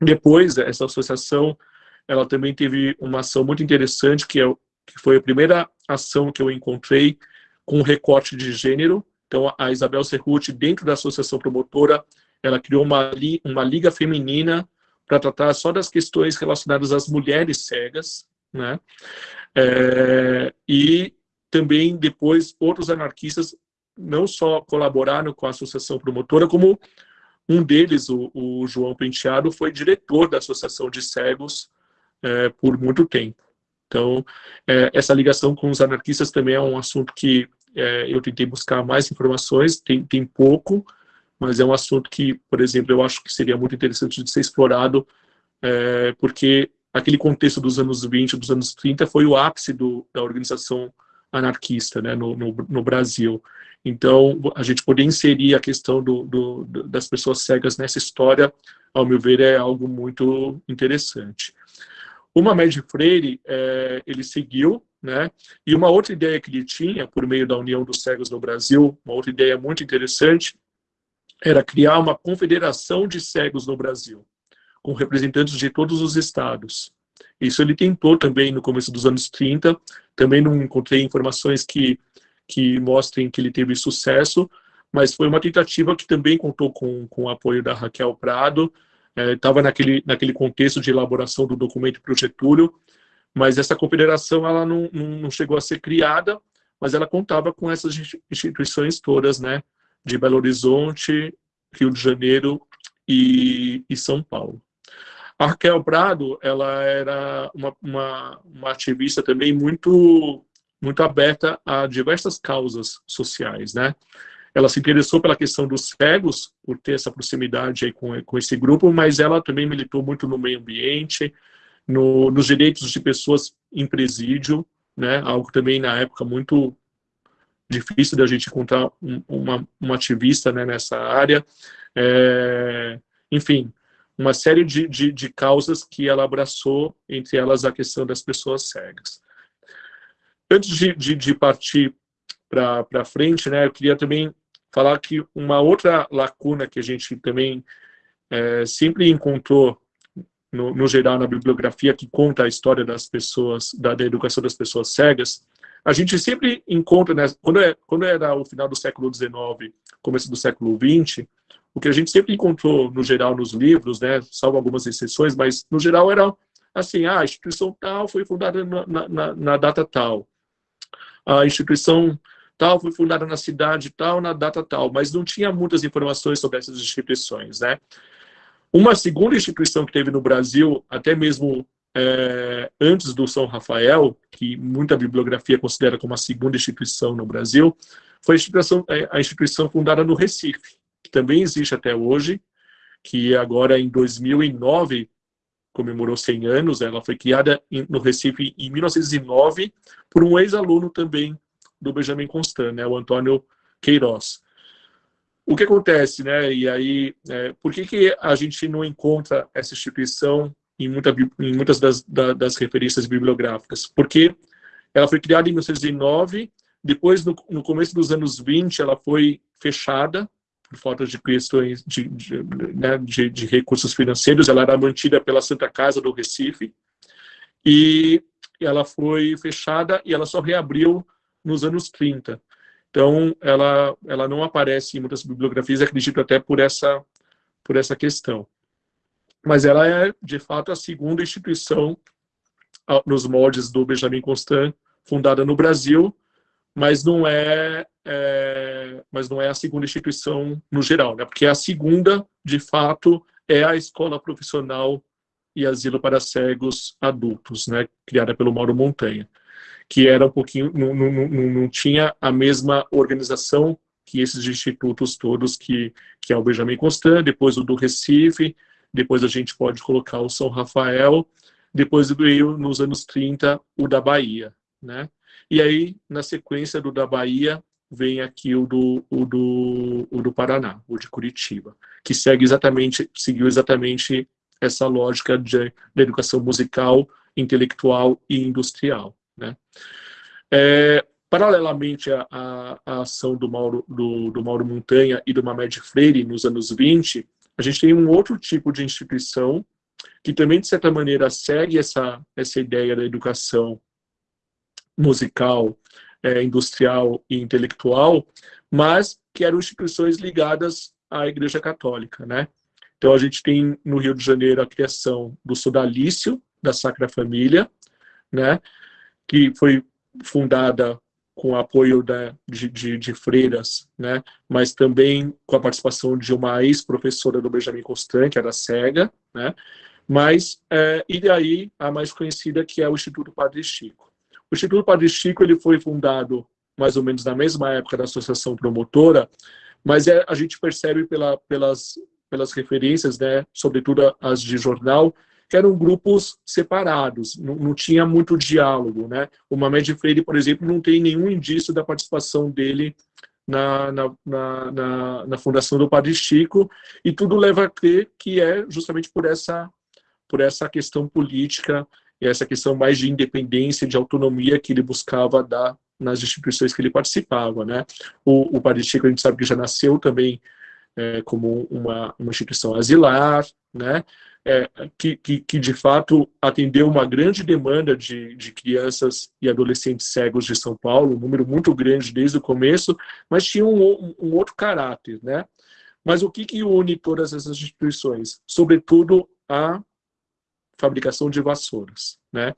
Depois, essa associação, ela também teve uma ação muito interessante, que, é, que foi a primeira ação que eu encontrei com recorte de gênero. Então, a Isabel Cerruti, dentro da associação promotora, ela criou uma, li, uma liga feminina para tratar só das questões relacionadas às mulheres cegas, né? É, e também depois outros anarquistas não só colaboraram com a associação promotora, como um deles, o, o João Penteado, foi diretor da Associação de Cegos é, por muito tempo. Então, é, essa ligação com os anarquistas também é um assunto que é, eu tentei buscar mais informações, tem, tem pouco, mas é um assunto que, por exemplo, eu acho que seria muito interessante de ser explorado, é, porque aquele contexto dos anos 20, dos anos 30, foi o ápice do, da organização anarquista né, no, no, no, Brasil. Então, a gente poder inserir a questão do, do, das pessoas cegas nessa história, ao meu ver, é algo muito interessante. O Mamed Freire, é, ele seguiu, né, e uma outra ideia que ele tinha, por meio da União dos Cegos no Brasil, uma outra ideia muito interessante, era criar uma confederação de cegos no Brasil, com representantes de todos os estados. Isso ele tentou também no começo dos anos 30, também não encontrei informações que, que mostrem que ele teve sucesso, mas foi uma tentativa que também contou com, com o apoio da Raquel Prado, estava é, naquele, naquele contexto de elaboração do documento para o Getúlio, mas essa confederação ela não, não, chegou a ser criada, mas ela contava com essas instituições todas, né, de Belo Horizonte, Rio de Janeiro e, e São Paulo. A Raquel Prado, ela era uma, uma, uma ativista também muito, muito aberta a diversas causas sociais, né? Ela se interessou pela questão dos cegos, por ter essa proximidade aí com, com esse grupo, mas ela também militou muito no meio ambiente, no, nos direitos de pessoas em presídio, né? Algo também na época muito difícil da gente encontrar um, uma, uma ativista né, nessa área. É, enfim, uma série de, de, de causas que ela abraçou, entre elas a questão das pessoas cegas. Antes de, de, de partir para frente, né, eu queria também falar que uma outra lacuna que a gente também é, sempre encontrou, no, no, geral, na bibliografia, que conta a história das pessoas, da, da educação das pessoas cegas, a gente sempre encontra, né, quando, é, quando era o final do século XIX, começo do século XX, o que a gente sempre encontrou, no geral, nos livros, né, salvo algumas exceções, mas, no geral, era assim, ah, a instituição tal foi fundada na, na, na data tal. A instituição tal foi fundada na cidade tal, na data tal, mas não tinha muitas informações sobre essas instituições, né? Uma segunda instituição que teve no Brasil, até mesmo é, antes do São Rafael, que muita bibliografia considera como a segunda instituição no Brasil, foi a instituição, é, a instituição fundada no Recife, que também existe até hoje, que agora em 2009 comemorou 100 anos, ela foi criada no Recife em 1909 por um ex-aluno também do Benjamin Constant, né, o Antônio Queiroz. O que acontece, né, e aí, é, por que, que a gente não encontra essa instituição em, muita, em muitas das, das referências bibliográficas? Porque ela foi criada em 1909, depois, no, no começo dos anos 20, ela foi fechada, por falta de questões de, de, né, de, de, recursos financeiros, ela era mantida pela Santa Casa do Recife, e ela foi fechada e ela só reabriu nos anos 30. Então, ela, ela não aparece em muitas bibliografias, acredito até por essa, por essa questão. Mas ela é, de fato, a segunda instituição nos moldes do Benjamin Constant, fundada no Brasil, mas não é, é, mas não é a segunda instituição no geral, né? porque a segunda, de fato, é a escola profissional e asilo para cegos adultos, né? criada pelo Mauro Montanha, que era um pouquinho, não, não, não, não tinha a mesma organização que esses institutos todos, que, que é o Benjamin Constant, depois o do Recife, depois a gente pode colocar o São Rafael, depois veio, nos anos 30, o da Bahia, né? E aí, na sequência do da Bahia, vem aqui o do, o do, o do Paraná, o de Curitiba, que segue exatamente, seguiu exatamente essa lógica de, de educação musical, intelectual e industrial. Né? É, paralelamente à, à, à, ação do Mauro, do, do Mauro Montanha e do Mamed Freire nos anos 20, a gente tem um outro tipo de instituição que também, de certa maneira, segue essa, essa ideia da educação musical, é, industrial e intelectual, mas que eram instituições ligadas à Igreja Católica, né? Então a gente tem no Rio de Janeiro a criação do Sodalício, da Sacra Família, né? Que foi fundada com apoio da, de, de, de, freiras, né? mas também com a participação de uma ex-professora do Benjamin Constant, que era cega, né? mas, é, e daí a mais conhecida que é o Instituto Padre Chico. O Instituto Padre Chico ele foi fundado mais ou menos na mesma época da associação promotora, mas é, a gente percebe pela, pelas, pelas referências, né, sobretudo as de jornal, que eram grupos separados, não, não tinha muito diálogo. Né? O Mamed Freire, por exemplo, não tem nenhum indício da participação dele na, na, na, na, fundação do Padre Chico, e tudo leva a crer que é justamente por essa, por essa questão política e essa questão mais de independência, de autonomia que ele buscava dar nas instituições que ele participava, né? O, o Padre Chico, a gente sabe que já nasceu também é, como uma, uma instituição asilar, né? É, que, que, que, de fato atendeu uma grande demanda de, de crianças e adolescentes cegos de São Paulo, um número muito grande desde o começo, mas tinha um, um, outro caráter, né? Mas o que, que une todas essas instituições? Sobretudo a fabricação de vassouras. Né?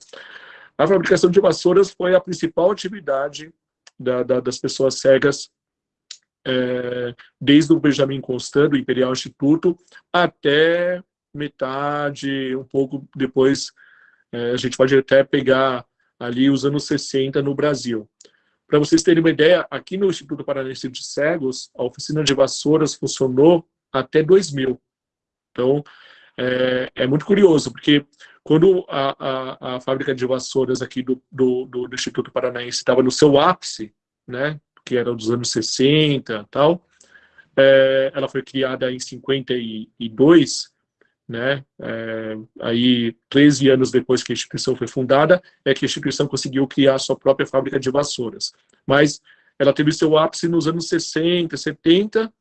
A fabricação de vassouras foi a principal atividade da, da, das pessoas cegas é, desde o Benjamin Constant, do Imperial Instituto, até metade, um pouco depois, é, a gente pode até pegar ali os anos 60 no Brasil. Para vocês terem uma ideia, aqui no Instituto Paranense de Cegos, a oficina de vassouras funcionou até 2000. Então, é, é muito curioso, porque quando a, a, a, fábrica de vassouras aqui do, do, do Instituto Paranaense estava no seu ápice, né, que era dos anos 60 tal, é, ela foi criada em 52, né, é, aí 13 anos depois que a instituição foi fundada, é que a instituição conseguiu criar a sua própria fábrica de vassouras. Mas ela teve seu ápice nos anos 60, 70,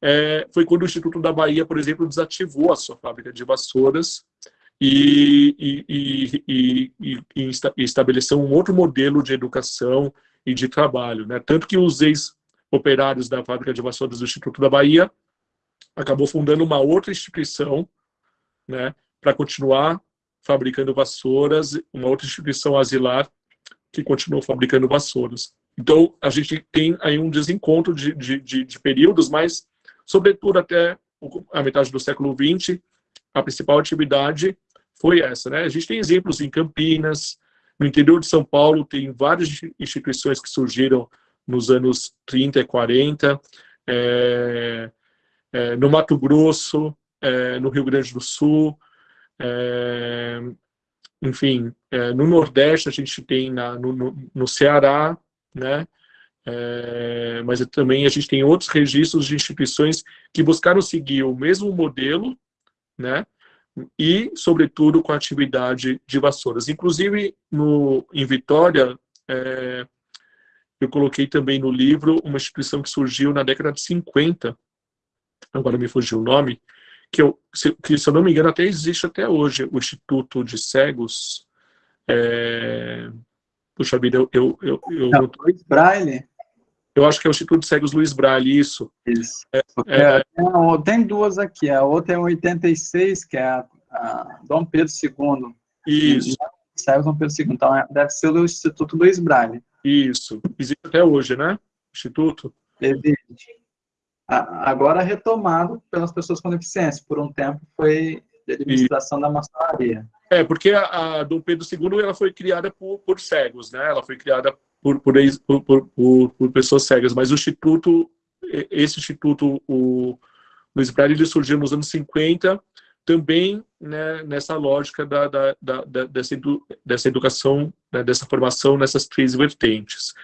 é, foi quando o Instituto da Bahia, por exemplo, desativou a sua fábrica de vassouras e, e, e, e, estabeleceu um outro modelo de educação e de trabalho. Né? Tanto que os ex-operários da fábrica de vassouras do Instituto da Bahia acabou fundando uma outra instituição né, para continuar fabricando vassouras, uma outra instituição asilar que continuou fabricando vassouras. Então, a gente tem aí um desencontro de, de, de, de períodos, mas sobretudo até a metade do século XX, a principal atividade foi essa, né? A gente tem exemplos em Campinas, no interior de São Paulo tem várias instituições que surgiram nos anos 30 e 40, é, é, no Mato Grosso, é, no Rio Grande do Sul, é, enfim, é, no Nordeste a gente tem na, no, no, no Ceará, né? É, mas também a gente tem outros registros de instituições que buscaram seguir o mesmo modelo, né? E, sobretudo, com a atividade de vassouras. Inclusive, no, em Vitória, é, eu coloquei também no livro uma instituição que surgiu na década de 50, agora me fugiu o nome, que, eu, se, que, se eu não me engano, até existe até hoje, o Instituto de Cegos. É, puxa vida, eu... eu, eu, eu não, Luiz Braille? Eu acho que é o Instituto de Cegos Luiz Braille, isso. Isso. É, é, tem duas aqui, a outra é 86, que é a, a Dom Pedro II. Isso. Cegos Dom Pedro II, então é, deve ser o Instituto Luiz Braille. Isso. Existe até hoje, né? Instituto? Existe. Agora retomado pelas pessoas com deficiência. Por um tempo foi de administração e... da maçonaria. É, porque a, a Dom Pedro II ela foi criada por, por cegos, né? Ela foi criada por, por, por, por, por pessoas cegas, mas o Instituto, esse Instituto, o Luiz Braille, ele surgiu nos anos 50, também né, nessa lógica da, da, da, dessa, edu, dessa educação, né, dessa formação nessas três vertentes.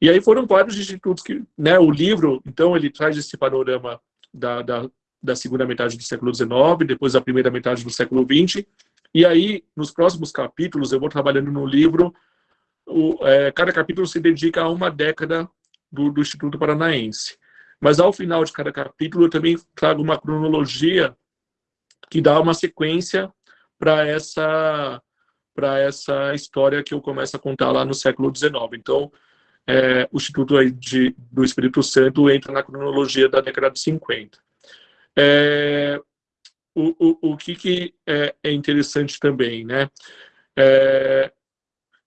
E aí foram vários institutos que, né, o livro, então, ele traz esse panorama da, da, da segunda metade do século XIX, depois da primeira metade do século XX, e aí, nos próximos capítulos, eu vou trabalhando no livro, o, é, cada capítulo se dedica a uma década do, do Instituto Paranaense. Mas ao final de cada capítulo, eu também trago uma cronologia que dá uma sequência para essa para essa história que eu começo a contar lá no século XIX. Então, é, o Instituto de, do Espírito Santo entra na cronologia da década de 50. É, o, o, o que, que é, é, interessante também, né? É,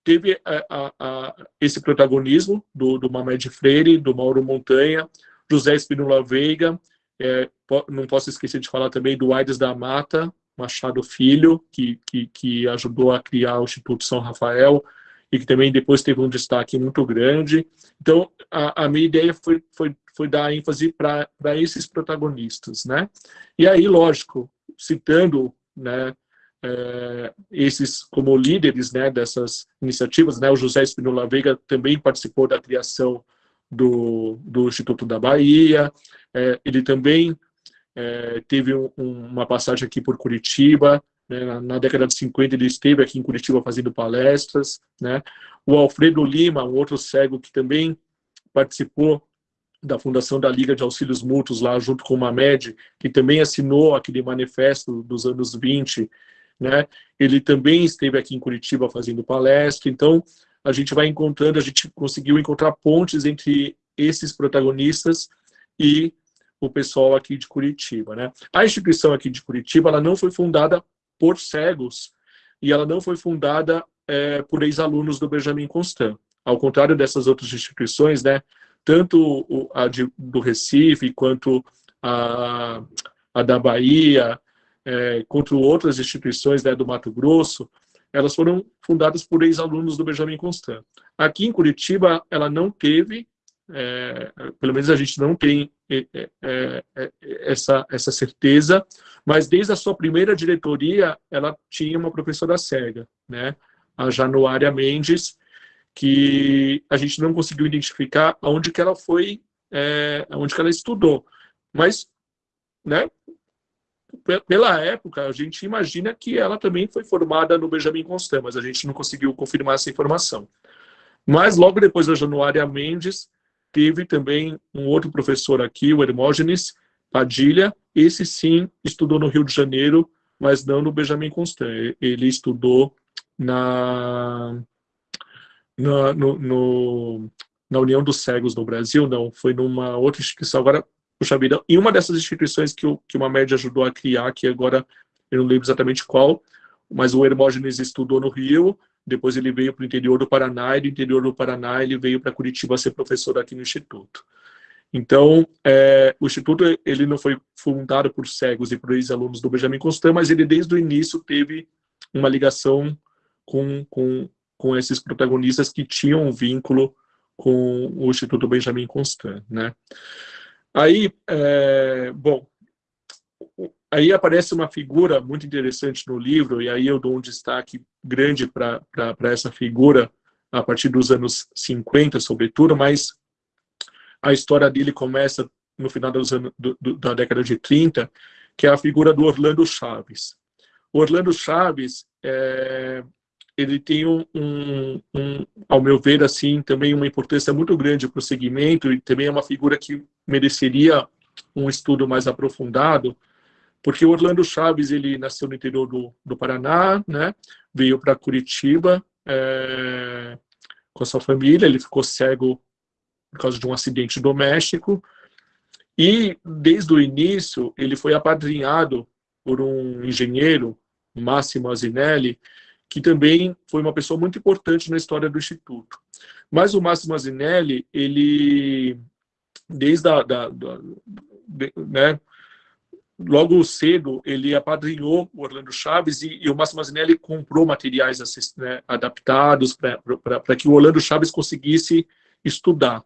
teve a, a, a, esse protagonismo do, do Mamed Freire, do Mauro Montanha, José Espínola Veiga, é, não posso esquecer de falar também do Aides da Mata, Machado Filho, que, que, que, ajudou a criar o Instituto São Rafael e que também depois teve um destaque muito grande. Então, a, a minha ideia foi, foi, foi dar ênfase para esses protagonistas, né? E aí, lógico, citando, né, é, esses como líderes, né, dessas iniciativas, né, o José Espinola Veiga também participou da criação do, do Instituto da Bahia, é, ele também é, teve um, uma passagem aqui por Curitiba, né, na, na, década de 50 ele esteve aqui em Curitiba fazendo palestras, né, o Alfredo Lima, um outro cego que também participou da fundação da Liga de Auxílios Mútuos lá junto com o Mamed, que também assinou aquele manifesto dos anos 20, né, ele também esteve aqui em Curitiba fazendo palestra, então a gente vai encontrando, a gente conseguiu encontrar pontes entre esses protagonistas e o pessoal aqui de Curitiba. Né? A instituição aqui de Curitiba ela não foi fundada por cegos e ela não foi fundada é, por ex-alunos do Benjamin Constant. Ao contrário dessas outras instituições, né, tanto a de, do Recife quanto a, a da Bahia, é, outras instituições né, do Mato Grosso, elas foram fundadas por ex-alunos do Benjamin Constant. Aqui em Curitiba, ela não teve é, pelo menos a gente não tem é, é, é, essa, essa certeza, mas desde a sua primeira diretoria, ela tinha uma professora cega, né, a Januária Mendes, que a gente não conseguiu identificar onde que ela foi, é, onde que ela estudou, mas, né, pela época, a gente imagina que ela também foi formada no Benjamin Constant, mas a gente não conseguiu confirmar essa informação. Mas logo depois da Januária Mendes, Teve também um outro professor aqui, o Hermógenes Padilha, esse sim estudou no Rio de Janeiro, mas não no Benjamin Constant. Ele estudou na, na, no, no, na União dos Cegos no Brasil, não, foi numa outra instituição. Agora, puxa vida, em uma dessas instituições que, o, que uma média ajudou a criar, que agora eu não lembro exatamente qual, mas o Hermógenes estudou no Rio, depois ele veio para o interior do Paraná, e do interior do Paraná ele veio para Curitiba ser professor aqui no Instituto. Então, é, o Instituto ele não foi fundado por cegos e por ex-alunos do Benjamin Constant, mas ele desde o início teve uma ligação com, com, com esses protagonistas que tinham um vínculo com o Instituto Benjamin Constant, né? Aí, é, bom, aí aparece uma figura muito interessante no livro, e aí eu dou um destaque grande para essa figura a partir dos anos 50, sobretudo, mas a história dele começa no final anos, do, do, da década de 30, que é a figura do Orlando Chaves. Orlando Chaves, é, ele tem um, um, um, ao meu ver, assim, também uma importância muito grande para o segmento e também é uma figura que mereceria um estudo mais aprofundado, porque o Orlando Chaves, ele nasceu no interior do, do Paraná, né, veio para Curitiba é, com a sua família, ele ficou cego por causa de um acidente doméstico, e desde o início ele foi apadrinhado por um engenheiro, Máximo Azinelli, que também foi uma pessoa muito importante na história do Instituto. Mas o Máximo Azinelli, ele, desde a, da, da de, né, logo cedo, ele apadrinhou o Orlando Chaves e, e o Máximo Azinelli comprou materiais né, adaptados para que o Orlando Chaves conseguisse estudar.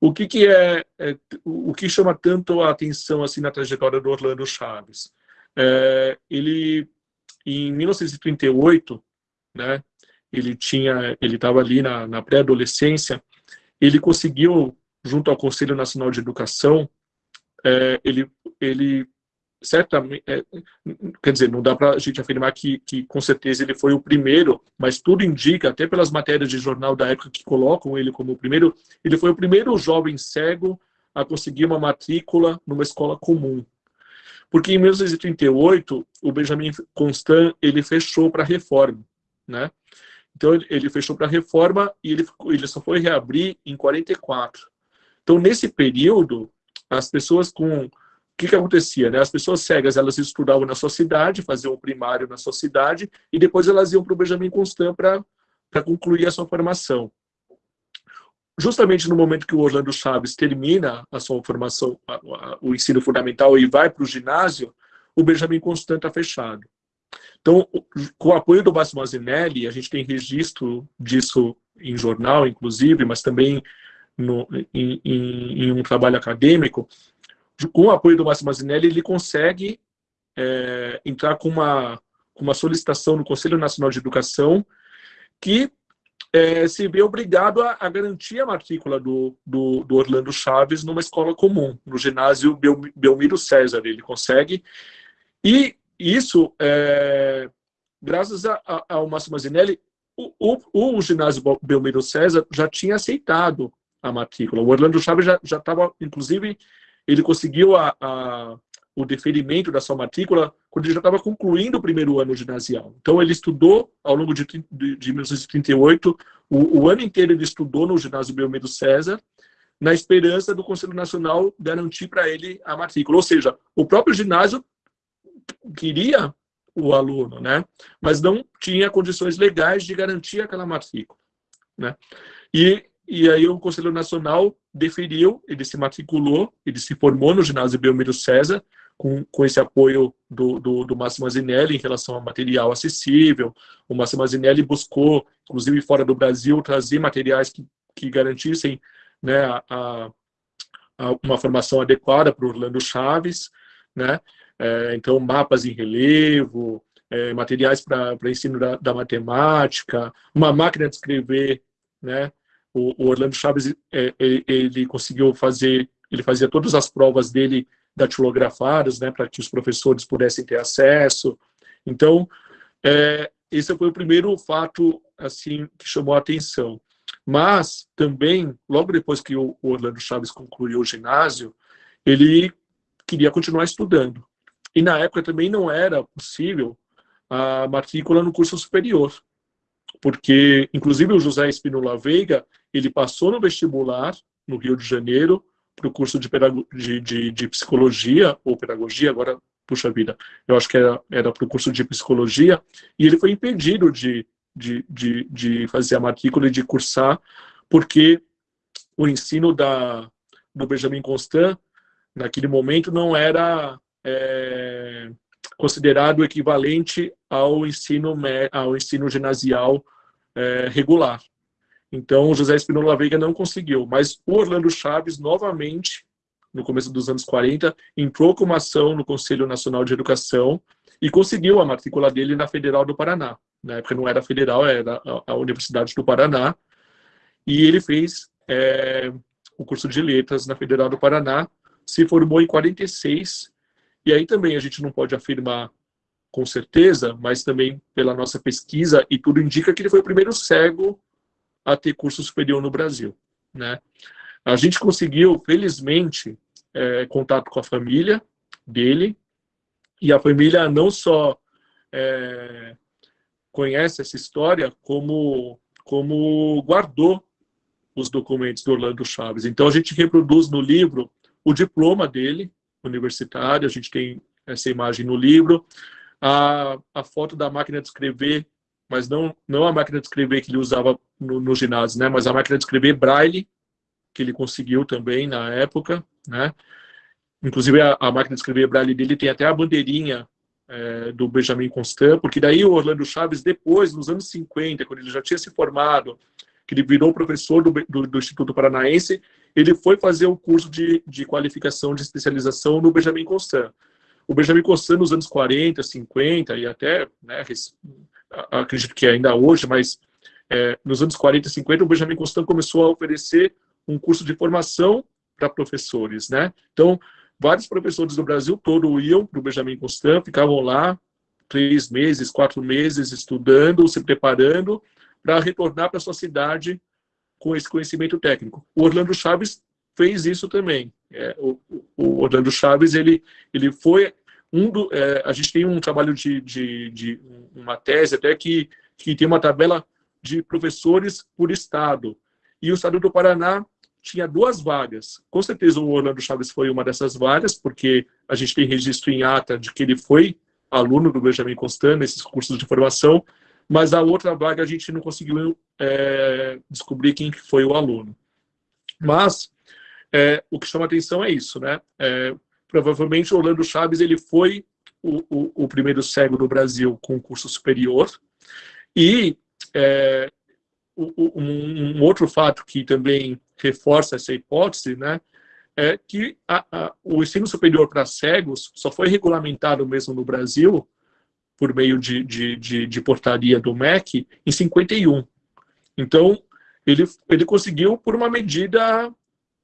O que, que é, é, o que chama tanto a atenção assim na trajetória do Orlando Chaves? É, ele em 1938, né, ele tinha, ele estava ali na, na pré-adolescência, ele conseguiu, junto ao Conselho Nacional de Educação, é, ele, ele certamente, é, quer dizer, não dá para a gente afirmar que, que com certeza ele foi o primeiro, mas tudo indica, até pelas matérias de jornal da época que colocam ele como o primeiro, ele foi o primeiro jovem cego a conseguir uma matrícula numa escola comum. Porque em 1938, o Benjamin Constant ele fechou para a reforma, né? Então ele fechou para a reforma e ele, ele só foi reabrir em 44. Então nesse período, as pessoas com o que, que acontecia? Né? As pessoas cegas elas estudavam na sua cidade, faziam o primário na sua cidade e depois elas iam para o Benjamin Constant para concluir a sua formação justamente no momento que o Orlando Chaves termina a sua formação, a, a, o ensino fundamental e vai para o ginásio, o Benjamin Constant está fechado. Então, com o apoio do Máximo Azinelli, a gente tem registro disso em jornal, inclusive, mas também no, em, em, em, um trabalho acadêmico, com o apoio do Máximo Azinelli, ele consegue é, entrar com uma, uma solicitação no Conselho Nacional de Educação que é, se vê obrigado a, a, garantir a matrícula do, do, do, Orlando Chaves numa escola comum, no ginásio Bel, Belmiro César. Ele consegue. E isso, é, graças a, a, ao Máximo Mazinelli, o, o, o, ginásio Belmiro César já tinha aceitado a matrícula. O Orlando Chaves já estava, inclusive, ele conseguiu a, a o deferimento da sua matrícula quando ele já estava concluindo o primeiro ano ginasial. Então, ele estudou, ao longo de, de, de 1938, o, o, ano inteiro ele estudou no ginásio Belmedo César, na esperança do Conselho Nacional garantir para ele a matrícula. Ou seja, o próprio ginásio queria o aluno, né? mas não tinha condições legais de garantir aquela matrícula. Né? E, e aí o Conselho Nacional deferiu, ele se matriculou, ele se formou no ginásio Belmiro César, com, com esse apoio do, do, do Máximo Azinelli em relação a material acessível. O Máximo Azinelli buscou, inclusive fora do Brasil, trazer materiais que, que garantissem né, a, a, uma formação adequada para o Orlando Chaves, né? É, então, mapas em relevo, é, materiais para ensino da, da, matemática, uma máquina de escrever, né? O, o Orlando Chaves, é, ele, ele conseguiu fazer, ele fazia todas as provas dele datilografadas, né, para que os professores pudessem ter acesso. Então, é, esse foi o primeiro fato assim que chamou a atenção. Mas também, logo depois que o Orlando Chaves concluiu o ginásio, ele queria continuar estudando. E na época também não era possível a matrícula no curso superior, porque inclusive o José Espinola Veiga, ele passou no vestibular no Rio de Janeiro, para o curso de, de, de, de, psicologia, ou pedagogia, agora, puxa vida, eu acho que era, para o curso de psicologia, e ele foi impedido de, de, de, de fazer a matrícula e de cursar, porque o ensino da, do Benjamin Constant, naquele momento, não era é, considerado equivalente ao ensino, ao ensino ginasial é, regular. Então, José Espinola Veiga não conseguiu, mas o Orlando Chaves, novamente, no começo dos anos 40, entrou com uma ação no Conselho Nacional de Educação e conseguiu a matrícula dele na Federal do Paraná. Na época não era federal, era a Universidade do Paraná. E ele fez é, o curso de letras na Federal do Paraná, se formou em 46, e aí também a gente não pode afirmar com certeza, mas também pela nossa pesquisa, e tudo indica que ele foi o primeiro cego a ter curso superior no Brasil. Né? A gente conseguiu, felizmente, é, contato com a família dele, e a família não só é, conhece essa história, como, como guardou os documentos do Orlando Chaves. Então, a gente reproduz no livro o diploma dele, universitário, a gente tem essa imagem no livro, a, a foto da máquina de escrever, mas não, não a máquina de escrever que ele usava no, no ginásio, né, mas a máquina de escrever Braille, que ele conseguiu também na época, né, inclusive a, a máquina de escrever Braille dele tem até a bandeirinha é, do Benjamin Constant, porque daí o Orlando Chaves, depois, nos anos 50, quando ele já tinha se formado, que ele virou professor do, do, do Instituto Paranaense, ele foi fazer o um curso de, de qualificação de especialização no Benjamin Constant. O Benjamin Constant, nos anos 40, 50 e até, né, acredito que ainda hoje, mas é, nos anos 40 e 50, o Benjamin Constant começou a oferecer um curso de formação para professores, né? Então, vários professores do Brasil todo iam para o Benjamin Constant, ficavam lá três meses, quatro meses estudando, se preparando para retornar para sua cidade com esse conhecimento técnico. O Orlando Chaves fez isso também. É, o, o, Orlando Chaves, ele, ele foi um do... É, a gente tem um trabalho de, de, de, uma tese até que, que tem uma tabela de professores por estado. E o estado do Paraná tinha duas vagas. Com certeza o Orlando Chaves foi uma dessas vagas, porque a gente tem registro em ata de que ele foi aluno do Benjamin Constant nesses cursos de formação, mas a outra vaga a gente não conseguiu é, descobrir quem foi o aluno. Mas é, o que chama atenção é isso, né? É, provavelmente Orlando Chaves ele foi o, o, o, primeiro cego do Brasil com curso superior e é, um, um, outro fato que também reforça essa hipótese, né, é que a, a, o ensino superior para cegos só foi regulamentado mesmo no Brasil por meio de, de, de, de portaria do MEC em 51. Então, ele, ele conseguiu por uma medida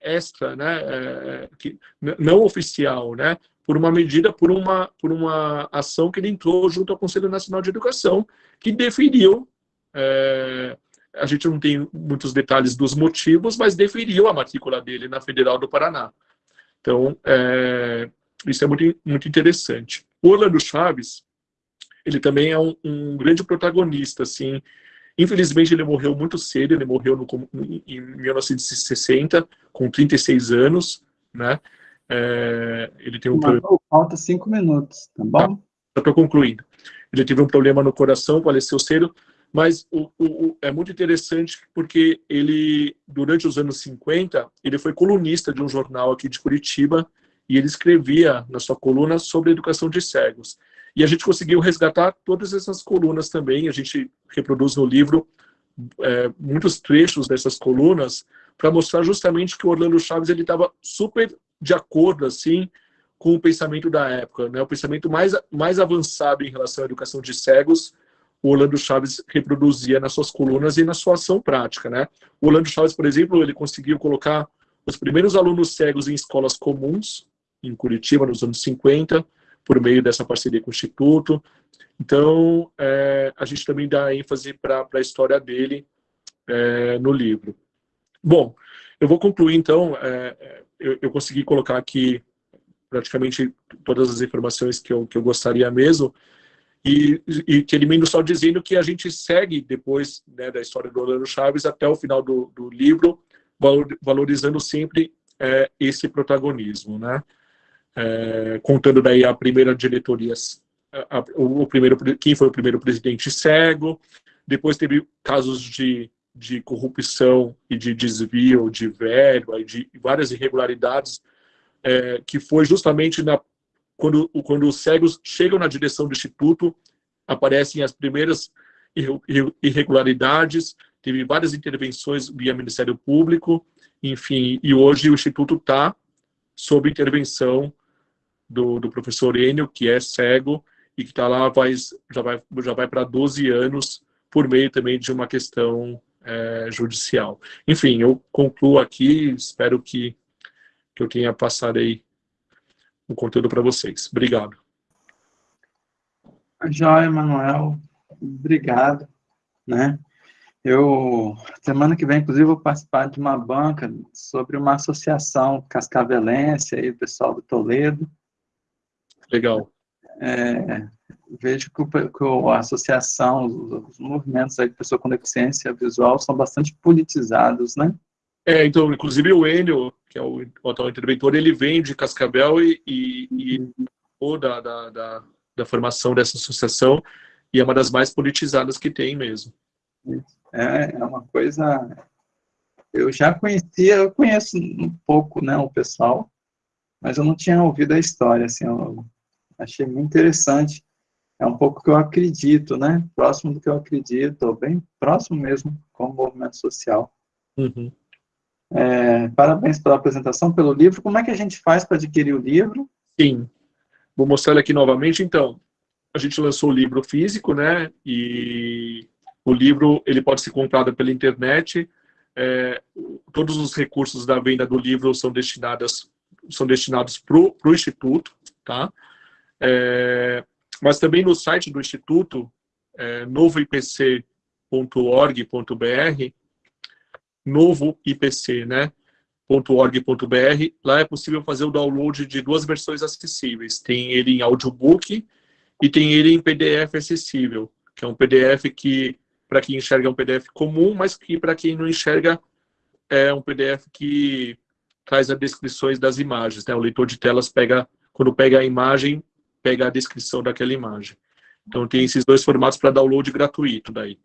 extra, né, é, que, não oficial, né, por uma medida, por uma, por uma ação que ele entrou junto ao Conselho Nacional de Educação, que definiu, é, a gente não tem muitos detalhes dos motivos, mas definiu a matrícula dele na Federal do Paraná. Então, é, isso é muito, muito interessante. O Orlando Chaves, ele também é um, um, grande protagonista, assim. Infelizmente, ele morreu muito cedo, ele morreu no, em 1960, com 36 anos, né? É, ele tem um problema... Falta cinco minutos, tá bom? já estou concluindo. Ele teve um problema no coração, faleceu cedo, mas o, o, é muito interessante porque ele, durante os anos 50, ele foi colunista de um jornal aqui de Curitiba e ele escrevia na sua coluna sobre educação de cegos. E a gente conseguiu resgatar todas essas colunas também, a gente reproduz no livro é, muitos trechos dessas colunas para mostrar justamente que o Orlando Chaves ele estava super de acordo assim com o pensamento da época, né? O pensamento mais mais avançado em relação à educação de cegos, o Orlando Chaves reproduzia nas suas colunas e na sua ação prática, né? O Orlando Chaves, por exemplo, ele conseguiu colocar os primeiros alunos cegos em escolas comuns em Curitiba nos anos 50, por meio dessa parceria com o Instituto. Então, é, a gente também dá ênfase para a história dele é, no livro. Bom, eu vou concluir, então, é, é, eu, eu, consegui colocar aqui praticamente todas as informações que eu, que eu gostaria mesmo, e, e termino só dizendo que a gente segue depois né, da história do Orlando Chaves até o final do, do livro, valorizando sempre é, esse protagonismo, né? É, contando daí a primeira diretoria, a, o, o, primeiro, quem foi o primeiro presidente cego, depois teve casos de de corrupção e de desvio de verba e de várias irregularidades, é, que foi justamente na, quando, quando os cegos chegam na direção do Instituto, aparecem as primeiras irregularidades, teve várias intervenções via Ministério Público, enfim, e hoje o Instituto está sob intervenção do, do professor Enio, que é cego, e que está lá, vai, já vai, já vai para 12 anos, por meio também de uma questão é, judicial. Enfim, eu concluo aqui, espero que, que eu tenha passado aí o conteúdo para vocês. Obrigado. Joia, Manuel. Obrigado. Né? Eu, semana que vem, inclusive, vou participar de uma banca sobre uma associação cascavelense, aí, o pessoal do Toledo. Legal. É, vejo que, o, que, a associação, os, os, movimentos aí de pessoa com deficiência visual são bastante politizados, né? É, então, inclusive o Enio, que é o, o atual interventor, ele vem de Cascavel e, e, e uhum. da, da, da, da formação dessa associação, e é uma das mais politizadas que tem mesmo. É, é uma coisa... Eu já conhecia, eu conheço um pouco, né, o pessoal, mas eu não tinha ouvido a história, assim, eu achei muito interessante. É um pouco que eu acredito, né, próximo do que eu acredito, bem próximo mesmo com o movimento social. Uhum. É, parabéns pela apresentação, pelo livro. Como é que a gente faz para adquirir o livro? Sim, vou mostrar ele aqui novamente, então. A gente lançou o livro físico, né, e o livro ele pode ser comprado pela internet. É, todos os recursos da venda do livro são destinados são destinados para o instituto, tá? É, mas também no site do instituto, é, novoipc.org.br, novo IPC, né? .org.br, lá é possível fazer o download de duas versões acessíveis. Tem ele em audiobook e tem ele em PDF acessível, que é um PDF que para quem enxerga é um PDF comum, mas que para quem não enxerga é um PDF que traz as descrições das imagens. Né? O leitor de telas pega, quando pega a imagem, pega a descrição daquela imagem. Então tem esses dois formatos para download gratuito daí.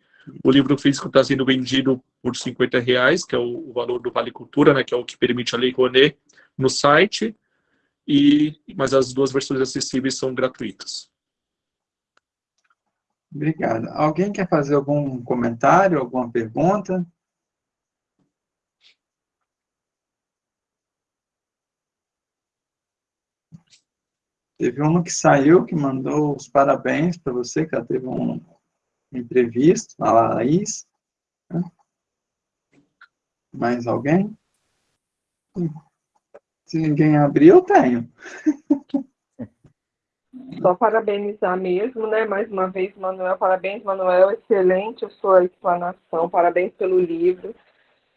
O livro físico está sendo vendido por 50 reais, que é o, valor do Vale Cultura, né, que é o que permite a Lei Rouanet, no site, e, mas as duas versões acessíveis são gratuitas. Obrigado. Alguém quer fazer algum comentário, alguma pergunta? Teve uma que saiu, que mandou os parabéns para você, que ela teve um imprevisto, a Laís. Né? Mais alguém? Se ninguém abrir, eu tenho. Só parabenizar mesmo, né? Mais uma vez, Manuel, parabéns, Manuel, excelente a sua explanação, parabéns pelo livro.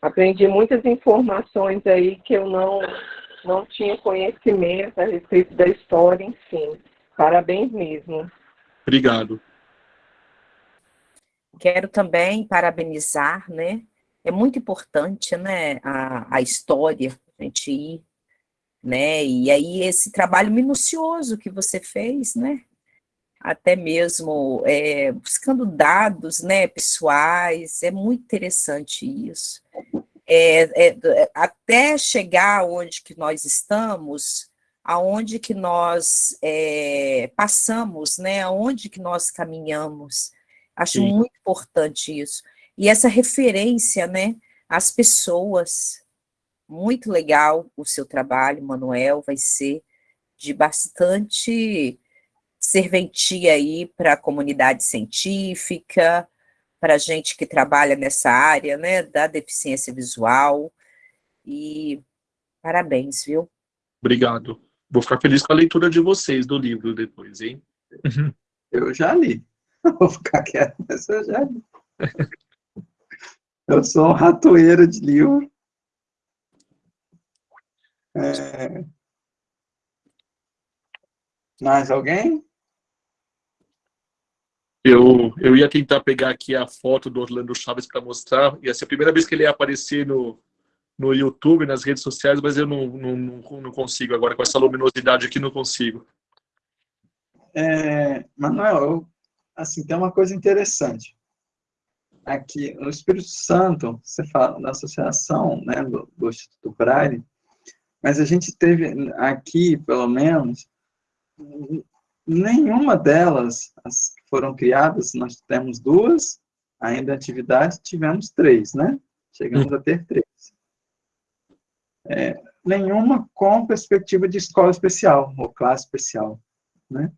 Aprendi muitas informações aí que eu não, não tinha conhecimento a respeito da história, enfim. Parabéns mesmo. Obrigado. Quero também parabenizar, né? É muito importante, né, a, a história, a gente ir né? E aí esse trabalho minucioso que você fez, né? Até mesmo é, buscando dados, né, pessoais, é muito interessante isso. É, é, até chegar onde que nós estamos, aonde que nós é, passamos, né, aonde que nós caminhamos. Acho Sim. muito importante isso. E essa referência, né, às pessoas, muito legal o seu trabalho, Manuel, vai ser de bastante serventia aí para a comunidade científica, para a gente que trabalha nessa área, né, da deficiência visual, e parabéns, viu? Obrigado. Vou ficar feliz com a leitura de vocês do livro depois, hein? Eu já li. Vou ficar quieto, mas eu já li. Eu sou um ratoeiro de livro. É... Mais alguém? Eu, eu ia tentar pegar aqui a foto do Orlando Chaves para mostrar. Ia ser a primeira vez que ele ia aparecer no, no YouTube, nas redes sociais, mas eu não, não, não consigo agora. Com essa luminosidade aqui, não consigo. É, Manuel, eu, assim, tem uma coisa interessante. aqui, o Espírito Santo, você fala da associação, né, do, do Instituto Braille, mas a gente teve aqui, pelo menos, nenhuma delas as foram criadas, nós temos duas, ainda atividades, tivemos três, né? Chegamos a ter três. É, nenhuma com perspectiva de escola especial, ou classe especial, né?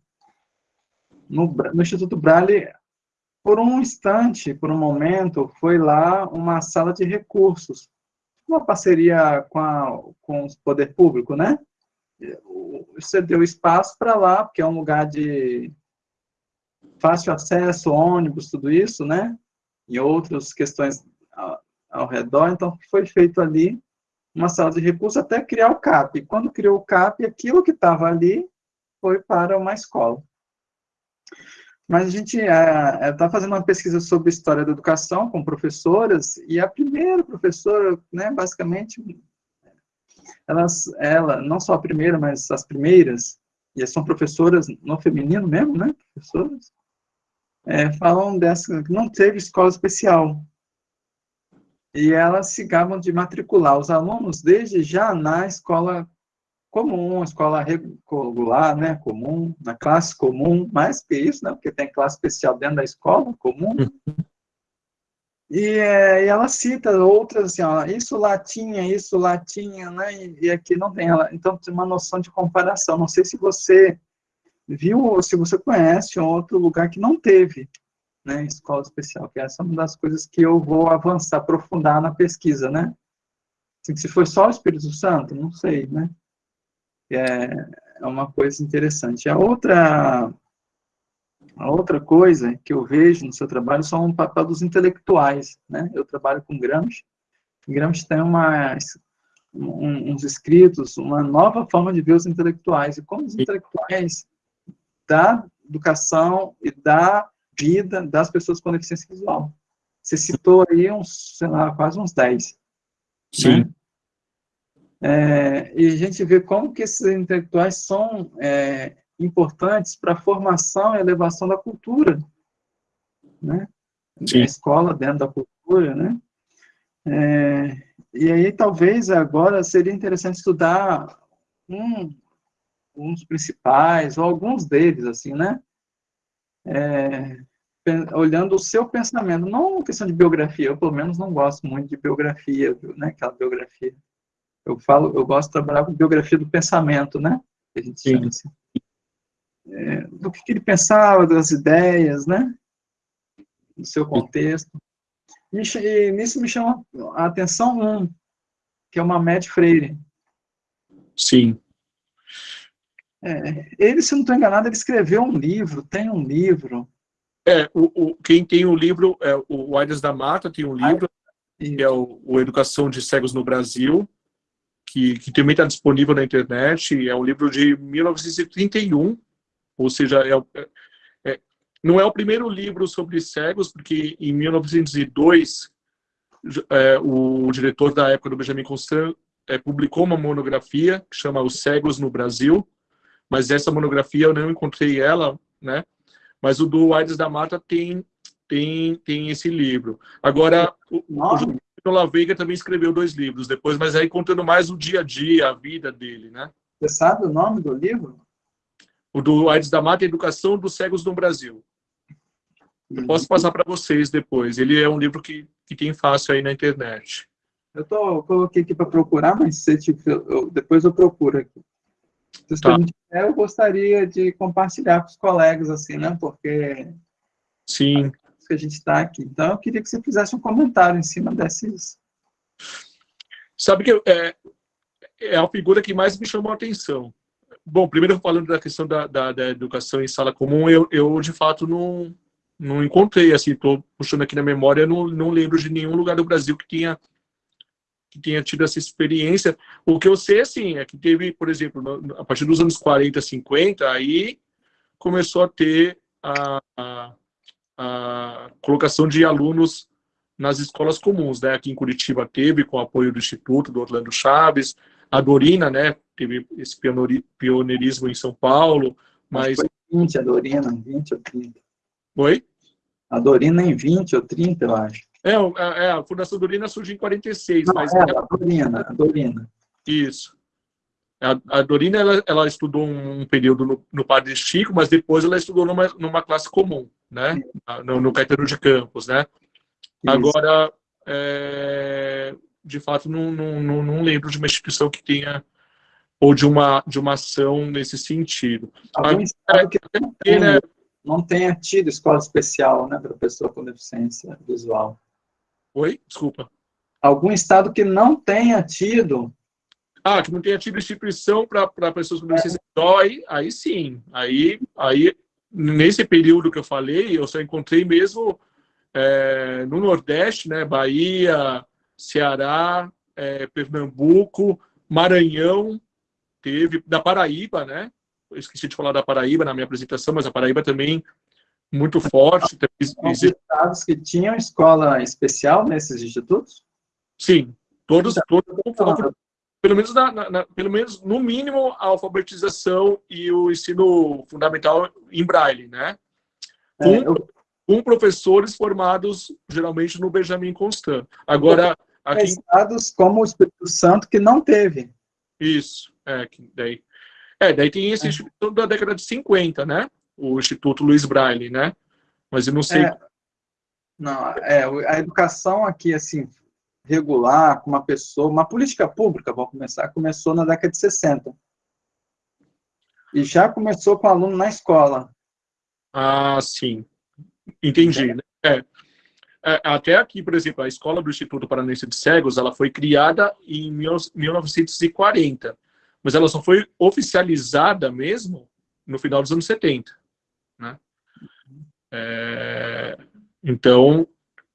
No, no Instituto Braille, por um instante, por um momento, foi lá uma sala de recursos, uma parceria com, a, com o poder público, né? Você deu espaço para lá, porque é um lugar de fácil acesso, ônibus, tudo isso, né? E outras questões ao, ao redor, então foi feito ali uma sala de recursos até criar o CAP. Quando criou o CAP, aquilo que estava ali foi para uma escola. Mas a gente está é, é, fazendo uma pesquisa sobre história da educação com professoras, e a primeira professora, né, basicamente, elas, ela, não só a primeira, mas as primeiras, e são professoras no feminino mesmo, né, professoras, é, falam dessa, que não teve escola especial. E elas se gavam de matricular os alunos desde já na escola comum, escola regular, né, comum, na classe comum, mais que isso, né, porque tem classe especial dentro da escola comum. E, é, e ela cita outras, assim, ó, isso lá tinha, isso lá tinha, né, e, e aqui não tem. Ela, então, tem uma noção de comparação. Não sei se você viu ou se você conhece outro lugar que não teve, né, escola especial, que essa é uma das coisas que eu vou avançar, aprofundar na pesquisa, né. Assim, se foi só o Espírito Santo, não sei, né é, é uma coisa interessante. A outra, a outra coisa que eu vejo no seu trabalho são o papel dos intelectuais, né? Eu trabalho com Gramsci. Gramsci tem uma, um, uns escritos, uma nova forma de ver os intelectuais, e como os intelectuais da educação e da vida das pessoas com deficiência visual. Você citou aí uns, sei lá, quase uns 10. Sim. Né? É, e a gente vê como que esses intelectuais são é, importantes para a formação e elevação da cultura, né? Sim. Da escola dentro da cultura, né? É, e aí talvez agora seria interessante estudar um, um dos principais, ou alguns deles, assim, né? É, olhando o seu pensamento, não questão de biografia, eu pelo menos não gosto muito de biografia, né? Aquela biografia eu falo, eu gosto de trabalhar com biografia do pensamento, né? A gente chama assim. É, do que, que ele pensava, das ideias, né? Do seu contexto. E nisso me chama a atenção um, que é uma Matt Freire. Sim. É, ele, se não estou enganado, ele escreveu um livro, tem um livro. É, o, o quem tem o livro, é o Aides da Mata tem um livro, que é o, o Educação de Cegos no Brasil, que, que também está disponível na internet. É um livro de 1931, ou seja, é, é, é, não é o primeiro livro sobre cegos, porque em 1902 é, o diretor da época do Benjamin Constant é, publicou uma monografia que chama Os Cegos no Brasil, mas essa monografia eu não encontrei ela, né? Mas o do Aides da Mata tem tem tem esse livro. Agora o, o, La Veiga também escreveu dois livros depois, mas aí contando mais o dia a dia, a vida dele, né? Você sabe o nome do livro? O do Aires da Mata, Educação dos Cegos no Brasil. Eu uhum. posso passar para vocês depois. Ele é um livro que, que tem fácil aí na internet. Eu, tô, eu coloquei aqui para procurar, mas se, tipo, eu, depois eu procuro aqui. Se tá. eu gostaria de compartilhar com os colegas, assim, né? Porque... Sim que a gente está aqui. Então, eu queria que você fizesse um comentário em cima desses. Sabe que é, é a figura que mais me chamou a atenção. Bom, primeiro falando da questão da, da, da educação em sala comum, eu, eu de fato não, não encontrei, assim, estou puxando aqui na memória, não, não lembro de nenhum lugar do Brasil que tenha que tenha tido essa experiência. O que eu sei, assim, é que teve, por exemplo, a partir dos anos 40, 50, aí começou a ter a, a a colocação de alunos nas escolas comuns, né? Aqui em Curitiba teve, com o apoio do Instituto, do Orlando Chaves, a Dorina, né? Teve esse pioneirismo em São Paulo, mas... mas 20 a Dorina, 20 ou 30. Oi? A Dorina em 20 ou 30, eu acho. É, é, a Fundação Dorina surge em 46. Não, mas é, a Dorina, a Dorina. Isso. A, a Dorina, ela, ela, estudou um período no, no Padre Chico, mas depois ela estudou numa, numa classe comum, né? No, no Caetano de Campos, né? Isso. Agora, é, de fato, não, não, não lembro de uma instituição que tenha ou de uma, de uma ação nesse sentido. Algum estado que não, tem, né? não tenha tido escola especial né, para pessoa com deficiência visual. Oi? Desculpa. Algum estado que não tenha tido... Ah, que não tenha tido instituição para pessoas com deficiência visual, aí, aí sim. Aí, aí, nesse período que eu falei, eu só encontrei mesmo é, no Nordeste, né, Bahia, Ceará, é, Pernambuco, Maranhão, teve, da Paraíba, né? Eu esqueci de falar da Paraíba na minha apresentação, mas a Paraíba também muito forte. São estados que tinham escola especial nesses institutos? Sim, todos, todos pelo menos, na, na, pelo menos, no mínimo, a alfabetização e o ensino fundamental em braille, né? Com, é, eu... com professores formados, geralmente, no Benjamin Constant. Agora, aqui... Estados como o Espírito Santo, que não teve. Isso, é, que daí... É, daí tem esse é. instituto da década de 50, né? O Instituto Luiz Braille, né? Mas eu não sei... É, não, é, a educação aqui, assim, regular, com uma pessoa, uma política pública, vamos começar, começou na década de 60. E já começou com aluno na escola. Ah, sim. Entendi. Né? É. É, até aqui, por exemplo, a Escola do Instituto Paranense de Cegos, ela foi criada em 1940, mas ela só foi oficializada mesmo no final dos anos 70. É, então,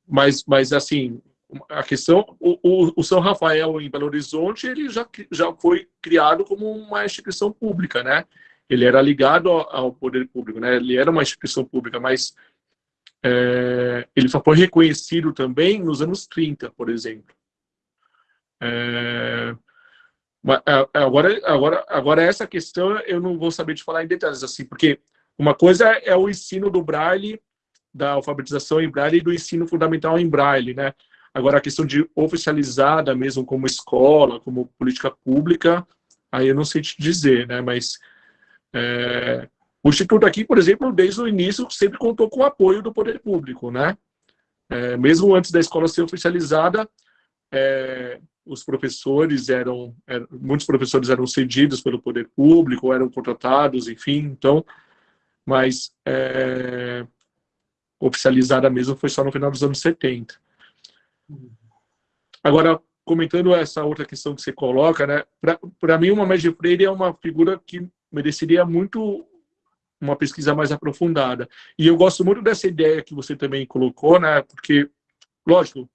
mas, mas assim, a questão, o, o, o, São Rafael em Belo Horizonte, ele já, já foi criado como uma instituição pública, né? Ele era ligado ao, ao poder público, né? Ele era uma instituição pública, mas é, ele só foi reconhecido também nos anos 30, por exemplo. É, agora, agora, agora essa questão eu não vou saber te falar em detalhes, assim, porque uma coisa é o ensino do Braille, da alfabetização em Braille e do ensino fundamental em Braille, né? Agora, a questão de oficializada mesmo como escola, como política pública, aí eu não sei te dizer, né? Mas é, o Instituto aqui, por exemplo, desde o início, sempre contou com o apoio do poder público, né? É, mesmo antes da escola ser oficializada, é, os professores eram, eram, muitos professores eram cedidos pelo poder público, eram contratados, enfim, então, mas é, oficializada mesmo foi só no final dos anos 70. Agora, comentando essa outra questão que você coloca, né, para mim uma Média Freire é uma figura que mereceria muito uma pesquisa mais aprofundada. E eu gosto muito dessa ideia que você também colocou, né, porque, lógico,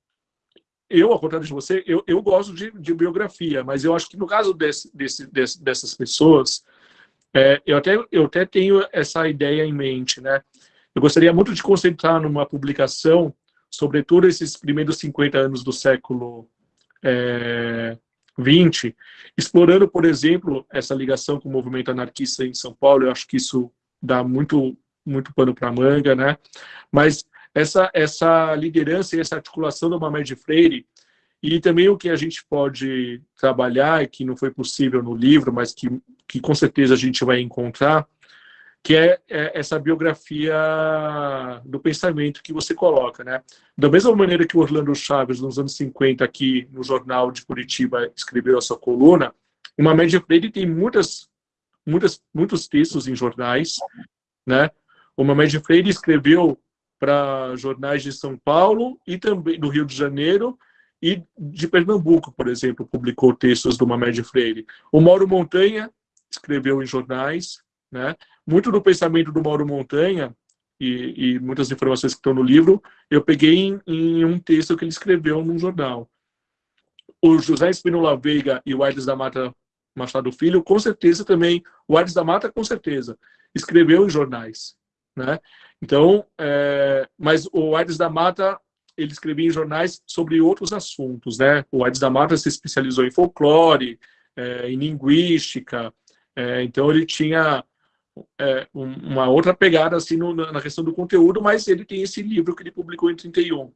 eu, ao contrário de você, eu, eu gosto de, de biografia, mas eu acho que no caso desse, desse, desse dessas pessoas, é, eu, até, eu até tenho essa ideia em mente, né, eu gostaria muito de concentrar numa publicação sobretudo esses primeiros 50 anos do século é, 20, explorando, por exemplo, essa ligação com o movimento anarquista em São Paulo, eu acho que isso dá muito, muito pano para manga, né? Mas essa, essa liderança e essa articulação do Mamed Freire, e também o que a gente pode trabalhar, que não foi possível no livro, mas que, que com certeza a gente vai encontrar, que é, é, essa biografia do pensamento que você coloca, né? Da mesma maneira que o Orlando Chaves, nos anos 50, aqui no Jornal de Curitiba, escreveu a sua coluna, uma média Freire tem muitas, muitas, muitos textos em jornais, né? Uma média Freire escreveu para jornais de São Paulo e também do Rio de Janeiro e de Pernambuco, por exemplo, publicou textos do Mamed Freire. O Mauro Montanha escreveu em jornais, né? Muito do pensamento do Mauro Montanha e, e muitas informações que estão no livro, eu peguei em, em, um texto que ele escreveu num jornal. O José Espinola Veiga e o Aires da Mata Machado Filho, com certeza também, o Aires da Mata, com certeza, escreveu em jornais. Né? Então, é, mas o Aires da Mata, ele escrevia em jornais sobre outros assuntos. Né? O Aires da Mata se especializou em folclore, é, em linguística, é, então ele tinha é, uma outra pegada assim no, na questão do conteúdo, mas ele tem esse livro que ele publicou em 31.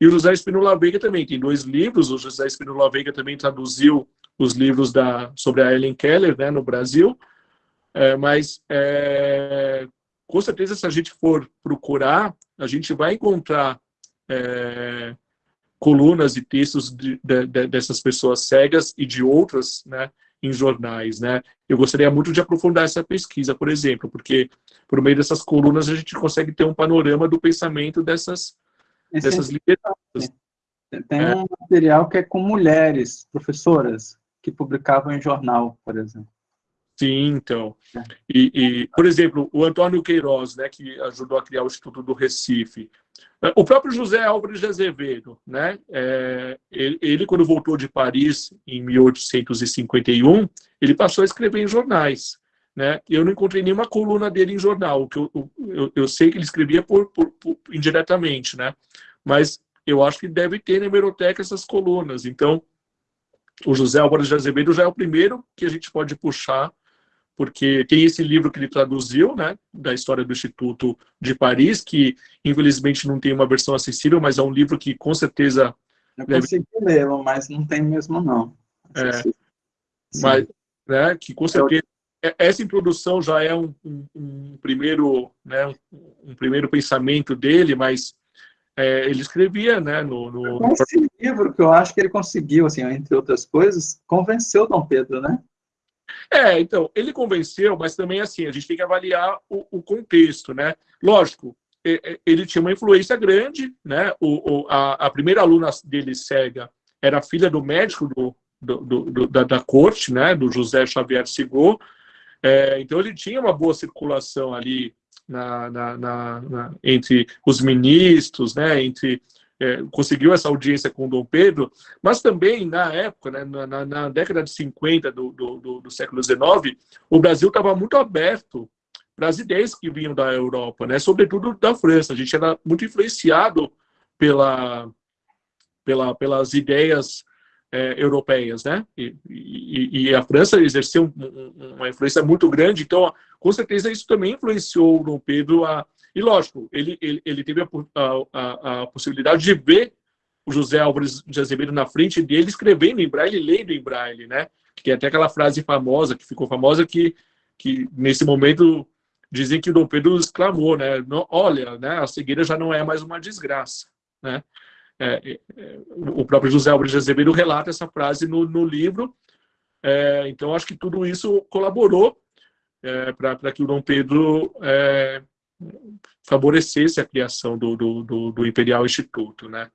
E o José Espinola Veiga também tem dois livros. O José Espinola Veiga também traduziu os livros da, sobre a Ellen Keller né, no Brasil. É, mas, é, com certeza, se a gente for procurar, a gente vai encontrar é, colunas e textos de, de, de, dessas pessoas cegas e de outras, né, em jornais, né? Eu gostaria muito de aprofundar essa pesquisa, por exemplo, porque por meio dessas colunas a gente consegue ter um panorama do pensamento dessas, Esse dessas lideranças. Tem é. um material que é com mulheres, professoras, que publicavam em jornal, por exemplo. Sim, então. É. E, e, por exemplo, o Antônio Queiroz, né, que ajudou a criar o Instituto do Recife. O próprio José Álvares de Azevedo, né, é, ele, ele, quando voltou de Paris em 1851, ele passou a escrever em jornais. Né? Eu não encontrei nenhuma coluna dele em jornal, que eu, eu, eu sei que ele escrevia por, por, por, indiretamente, né? mas eu acho que deve ter na hemeroteca essas colunas. Então, o José Álvares de Azevedo já é o primeiro que a gente pode puxar porque tem esse livro que ele traduziu, né, da história do Instituto de Paris, que infelizmente não tem uma versão acessível, mas é um livro que com certeza... Eu deve... consegui lê-lo, mas não tem mesmo não. É, mas, né, que com certeza... É, essa introdução já é um, um, um primeiro, né, um, um, primeiro pensamento dele, mas é, ele escrevia, né, no, no... Esse livro que eu acho que ele conseguiu, assim, entre outras coisas, convenceu Dom Pedro, né? É, então, ele convenceu, mas também assim, a gente tem que avaliar o, o contexto, né? Lógico, ele tinha uma influência grande, né? O, o a, a, primeira aluna dele cega era filha do médico do, do, do da, da, corte, né? Do José Xavier Sigô. É, então ele tinha uma boa circulação ali na, na, na, entre os ministros, né? Entre é, conseguiu essa audiência com Dom Pedro, mas também na época, né, na, na, década de 50 do, do, do século XIX, o Brasil estava muito aberto para as ideias que vinham da Europa, né, sobretudo da França. A gente era muito influenciado pela, pela, pelas ideias é, europeias, né? E, e, e, a França exerceu uma influência muito grande, então, com certeza, isso também influenciou o Dom Pedro a, e, lógico, ele, ele, ele teve a, a, a, possibilidade de ver o José Álvares de Azevedo na frente dele, escrevendo em braille, lendo em braille, né? Que até aquela frase famosa, que ficou famosa, que, que nesse momento dizem que o Dom Pedro exclamou, né? Olha, né, a cegueira já não é mais uma desgraça, né? É, é, o próprio José Álvares de Azevedo relata essa frase no, no livro, é, então acho que tudo isso colaborou é, para que o Dom Pedro é, favorecesse a criação do, do, do, do Imperial Instituto, né?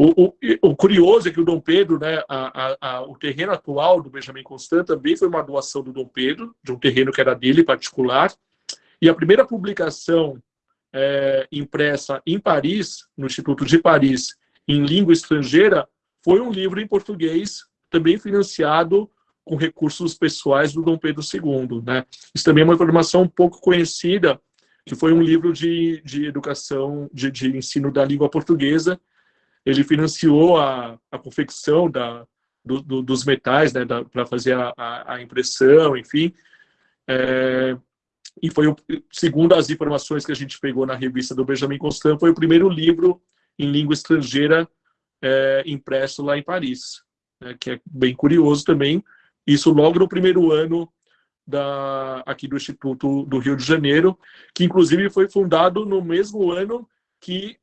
O, o, o, curioso é que o Dom Pedro, né, a, a, a, o terreno atual do Benjamin Constant também foi uma doação do Dom Pedro, de um terreno que era dele particular, e a primeira publicação é, impressa em Paris, no Instituto de Paris, em língua estrangeira, foi um livro em português, também financiado com recursos pessoais do Dom Pedro II. Né? Isso também é uma informação pouco conhecida, que foi um livro de, de educação, de, de ensino da língua portuguesa. Ele financiou a, a confecção da, do, do, dos metais, né, para fazer a, a, a, impressão, enfim. É, e foi, o, segundo as informações que a gente pegou na revista do Benjamin Constant, foi o primeiro livro em língua estrangeira é, impresso lá em Paris, né, que é bem curioso também. Isso logo no primeiro ano da, aqui do Instituto do Rio de Janeiro, que inclusive foi fundado no mesmo ano que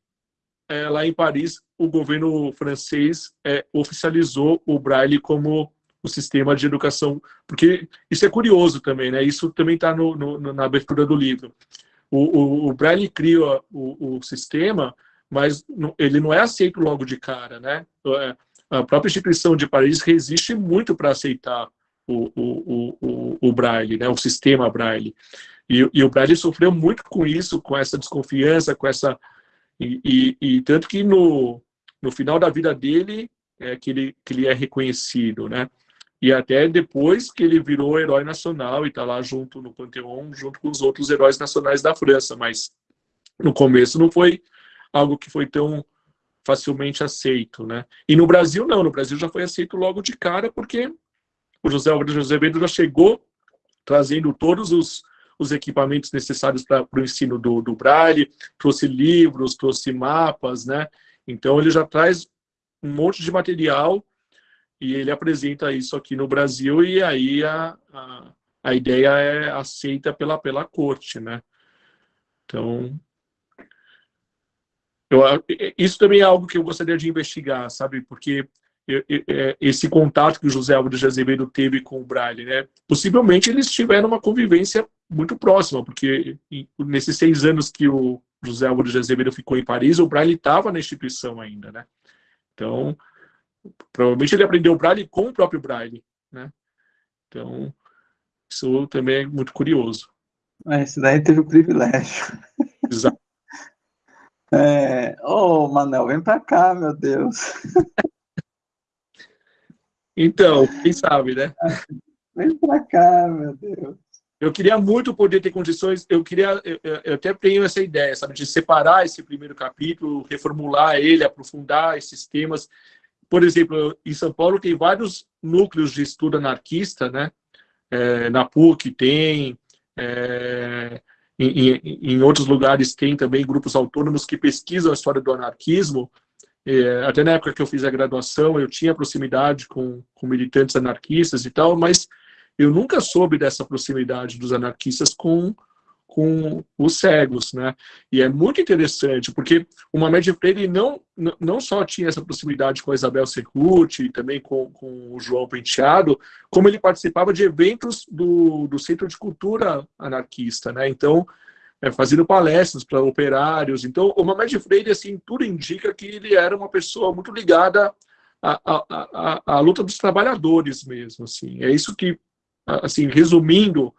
é, lá em Paris o governo francês é, oficializou o Braille como o sistema de educação, porque isso é curioso também, né? Isso também está na abertura do livro. O, o, o Braille cria o, o, sistema, mas ele não é aceito logo de cara, né? É, a própria instituição de Paris resiste muito para aceitar o, o, o, o Braille, né, o sistema Braille. E, e, o Braille sofreu muito com isso, com essa desconfiança, com essa... E, e, e tanto que no, no final da vida dele é que ele, que ele é reconhecido, né? E até depois que ele virou herói nacional e está lá junto no Panteão, junto com os outros heróis nacionais da França, mas no começo não foi algo que foi tão facilmente aceito, né? E no Brasil não, no Brasil já foi aceito logo de cara, porque o José de Azevedo já chegou trazendo todos os, os equipamentos necessários para o ensino do, do Braille, trouxe livros, trouxe mapas, né? Então, ele já traz um monte de material e ele apresenta isso aqui no Brasil e aí a, a, a ideia é aceita pela, pela corte, né? Então, eu, isso também é algo que eu gostaria de investigar, sabe? Porque esse contato que o José Álvaro de Azevedo teve com o Braille, né? Possivelmente eles tiveram uma convivência muito próxima, porque nesses seis anos que o José Álvaro de Azevedo ficou em Paris, o Braille estava na instituição ainda, né? Então, provavelmente ele aprendeu o Braille com o próprio Braille, né? Então, isso também é muito curioso. Esse daí teve o privilégio. Exato. É... Oh, Manel, vem para cá, meu Deus. Então, quem sabe, né? Vem para cá, meu Deus. Eu queria muito poder ter condições, eu queria, eu, eu, até tenho essa ideia, sabe, de separar esse primeiro capítulo, reformular ele, aprofundar esses temas. Por exemplo, em São Paulo tem vários núcleos de estudo anarquista, né? É, na PUC tem, é, em, em, em, outros lugares tem também grupos autônomos que pesquisam a história do anarquismo, é, até na época que eu fiz a graduação, eu tinha proximidade com, com militantes anarquistas e tal, mas eu nunca soube dessa proximidade dos anarquistas com, com os cegos, né? E é muito interessante, porque o Mamed Freire não, não só tinha essa proximidade com a Isabel Secute e também com, com o João Penteado, como ele participava de eventos do, do Centro de Cultura Anarquista, né? Então, é, fazendo palestras para operários. Então, o Mamed Freire, assim, tudo indica que ele era uma pessoa muito ligada à, à, à, à luta dos trabalhadores mesmo, assim. É isso que, assim, resumindo,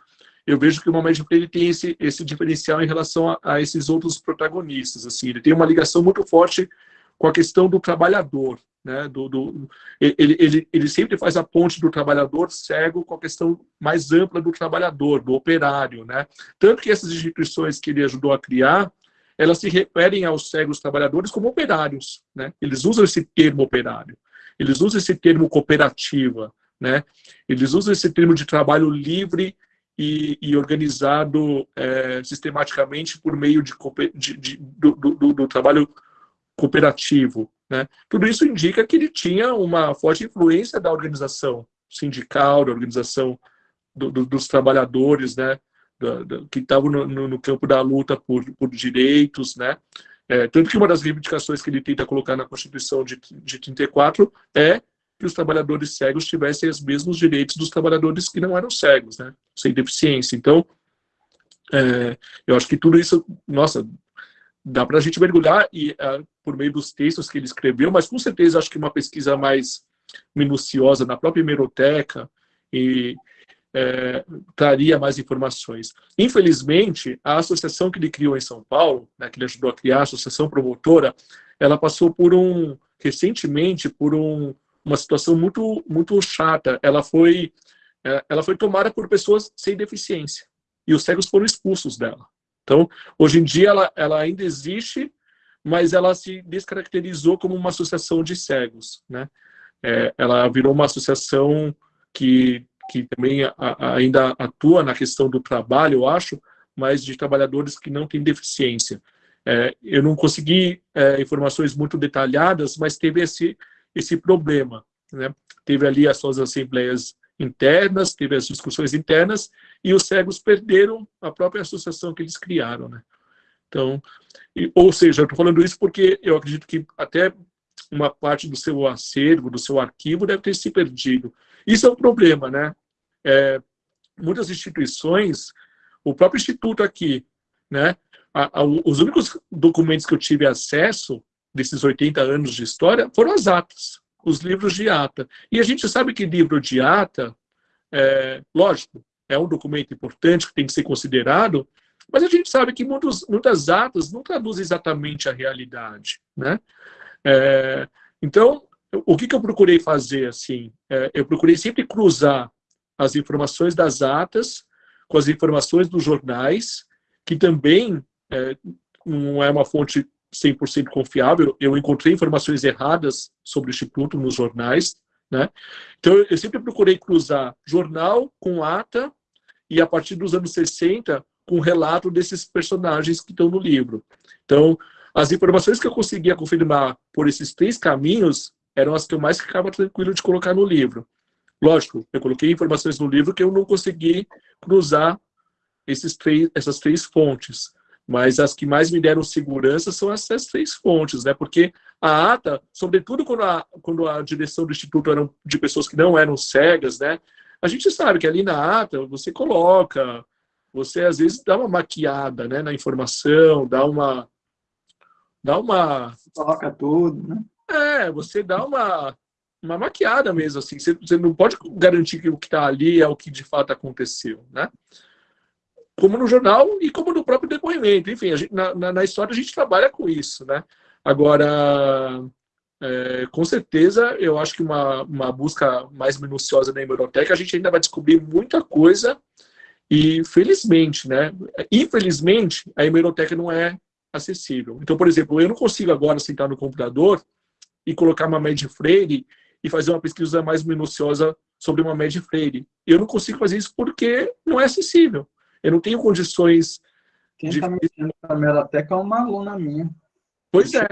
eu vejo que o Mamed Freire tem esse, esse diferencial em relação a, a esses outros protagonistas, assim. Ele tem uma ligação muito forte com a questão do trabalhador, né, do, do, ele, ele, ele sempre faz a ponte do trabalhador cego com a questão mais ampla do trabalhador, do operário. Né? Tanto que essas instituições que ele ajudou a criar, elas se referem aos cegos trabalhadores como operários. Né? Eles usam esse termo operário, eles usam esse termo cooperativa, né? eles usam esse termo de trabalho livre e, e organizado é, sistematicamente por meio de, de, de do, do, do trabalho cooperativo. Né? Tudo isso indica que ele tinha uma forte influência da organização sindical, da organização do, do, dos trabalhadores, né? Que estavam no, no, no, campo da luta por, por direitos, né? É, tanto que uma das reivindicações que ele tenta colocar na Constituição de, de 34 é que os trabalhadores cegos tivessem os mesmos direitos dos trabalhadores que não eram cegos, né? Sem deficiência. Então, é, eu acho que tudo isso, nossa, dá para a gente mergulhar e, uh, por meio dos textos que ele escreveu, mas com certeza acho que uma pesquisa mais minuciosa na própria hemeroteca e é, traria mais informações. Infelizmente, a associação que ele criou em São Paulo, né, que ele ajudou a criar, a Associação Promotora, ela passou por um, recentemente, por um, uma situação muito, muito chata. Ela foi, é, ela foi tomada por pessoas sem deficiência, e os cegos foram expulsos dela. Então, hoje em dia, ela, ela ainda existe, mas ela se descaracterizou como uma associação de cegos. Né? É, ela virou uma associação que, que também a, a, ainda atua na questão do trabalho, eu acho, mas de trabalhadores que não têm deficiência. É, eu não consegui é, informações muito detalhadas, mas teve esse, esse problema. Né? Teve ali as suas assembleias internas, teve as discussões internas, e os cegos perderam a própria associação que eles criaram, né? Então, e, ou seja, eu estou falando isso porque eu acredito que até uma parte do seu acervo, do seu arquivo, deve ter se perdido. Isso é um problema, né? É, muitas instituições, o próprio Instituto aqui, né? A, a, os únicos documentos que eu tive acesso desses 80 anos de história foram as atas os livros de ata. E a gente sabe que livro de ata, é, lógico, é um documento importante que tem que ser considerado, mas a gente sabe que muitos, muitas atas não traduzem exatamente a realidade. Né? É, então, o que, que, eu procurei fazer? assim? É, eu procurei sempre cruzar as informações das atas com as informações dos jornais, que também é, não é uma fonte 100% confiável, eu encontrei informações erradas sobre o Instituto nos jornais, né? Então, eu sempre procurei cruzar jornal com ata e a partir dos anos 60, com relato desses personagens que estão no livro. Então, as informações que eu conseguia confirmar por esses três caminhos eram as que eu mais ficava tranquilo de colocar no livro. Lógico, eu coloquei informações no livro que eu não consegui cruzar esses três, essas três fontes. Mas as que mais me deram segurança são essas três fontes, né? Porque a ata, sobretudo quando a, quando a direção do Instituto eram de pessoas que não eram cegas, né? A gente sabe que ali na ata você coloca, você às vezes dá uma maquiada né, na informação, dá uma. Dá uma. Coloca tudo, né? É, você dá uma, uma maquiada mesmo, assim. Você, você não pode garantir que o que está ali é o que de fato aconteceu, né? Como no jornal e como no próprio depoimento. Enfim, gente, na, na, na, história a gente trabalha com isso, né? Agora, é, com certeza, eu acho que uma, uma busca mais minuciosa na hemeroteca, a gente ainda vai descobrir muita coisa e, felizmente, né? Infelizmente, a hemeroteca não é acessível. Então, por exemplo, eu não consigo agora sentar no computador e colocar uma média Freire e fazer uma pesquisa mais minuciosa sobre uma média Freire. Eu não consigo fazer isso porque não é acessível. Eu não tenho condições... Quem está de... mexendo na hemeroteca é uma aluna minha. Pois é,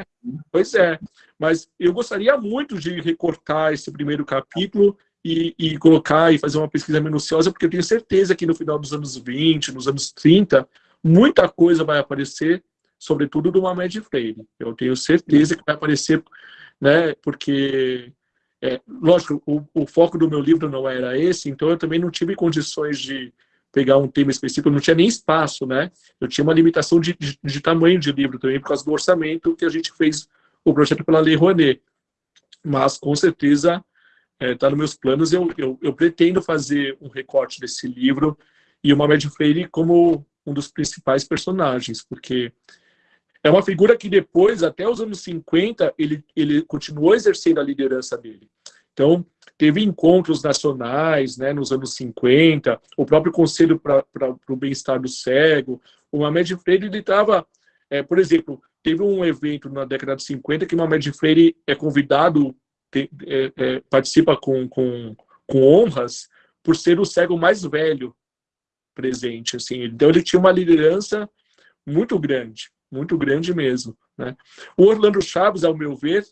pois é. Mas eu gostaria muito de recortar esse primeiro capítulo e, e, colocar e fazer uma pesquisa minuciosa, porque eu tenho certeza que no final dos anos 20, nos anos 30, muita coisa vai aparecer, sobretudo do Mamed Freire. Eu tenho certeza que vai aparecer né? Porque, é, lógico, o, o, foco do meu livro não era esse, então eu também não tive condições de pegar um tema específico, não tinha nem espaço, né? Eu tinha uma limitação de, de, de tamanho de livro também, por causa do orçamento que a gente fez o projeto pela Lei Rouanet. Mas, com certeza, está é, tá nos meus planos, eu, eu, eu, pretendo fazer um recorte desse livro e o Mamed Freire como um dos principais personagens, porque é uma figura que depois, até os anos 50, ele, ele continuou exercendo a liderança dele. Então, teve encontros nacionais né, nos anos 50, o próprio Conselho para o Bem-Estar do Cego. O Mamed Freire, estava, é, por exemplo, teve um evento na década de 50 que o Mamed Freire é convidado, te, é, é, participa com, com, com honras, por ser o cego mais velho presente. Assim. Então, ele tinha uma liderança muito grande muito grande mesmo. Né? O Orlando Chaves, ao meu ver,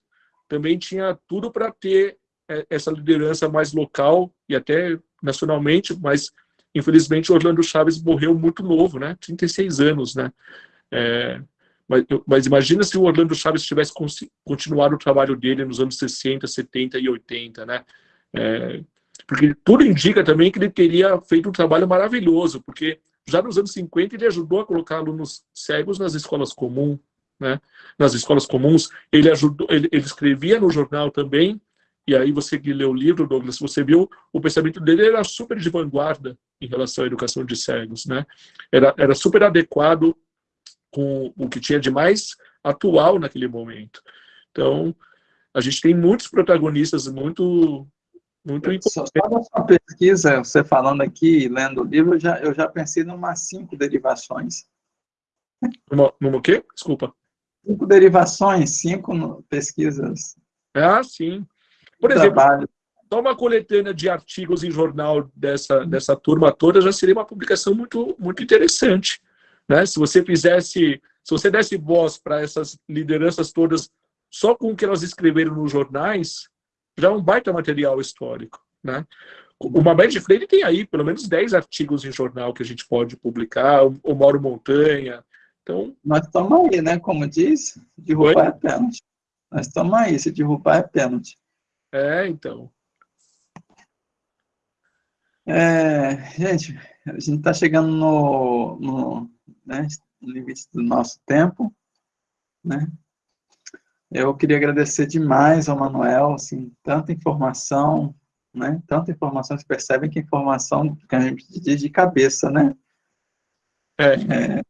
também tinha tudo para ter é, essa liderança mais local e até nacionalmente, mas infelizmente Orlando Chaves morreu muito novo, né? 36 anos, né? É, mas, mas, imagina se o Orlando Chaves tivesse continuado o trabalho dele nos anos 60, 70 e 80, né? É, porque tudo indica também que ele teria feito um trabalho maravilhoso, porque já nos anos 50, ele ajudou a colocar alunos cegos nas escolas comuns, né? Nas escolas comuns, ele ajudou, ele, ele escrevia no jornal também, e aí você que leu o livro, Douglas, você viu o pensamento dele era super de vanguarda em relação à educação de cegos, né? Era, era super adequado com o que tinha de mais atual naquele momento. Então, a gente tem muitos protagonistas muito muito importante. Só na sua pesquisa, você falando aqui, lendo o livro, eu já, eu já pensei em umas cinco derivações. Numa, numa quê? Desculpa. Cinco derivações, cinco pesquisas. Ah, sim. Por exemplo, trabalho. só uma coletânea de artigos em jornal dessa, dessa turma toda já seria uma publicação muito, muito interessante. Né? Se você fizesse, se você desse voz para essas lideranças todas só com o que elas escreveram nos jornais, já é um baita material histórico, né? O Mabed Freire tem aí pelo menos 10 artigos em jornal que a gente pode publicar, o Mauro Montanha, então... Nós estamos aí, né? Como diz, derrubar Oi? é pênalti. Nós estamos aí, se derrubar é pênalti. É, então. É, gente, a gente está chegando no, no, né, no limite do nosso tempo, né? Eu queria agradecer demais ao Manuel, assim, tanta informação, né? Tanta informação, vocês percebem que informação que a gente diz de cabeça, né? É. é,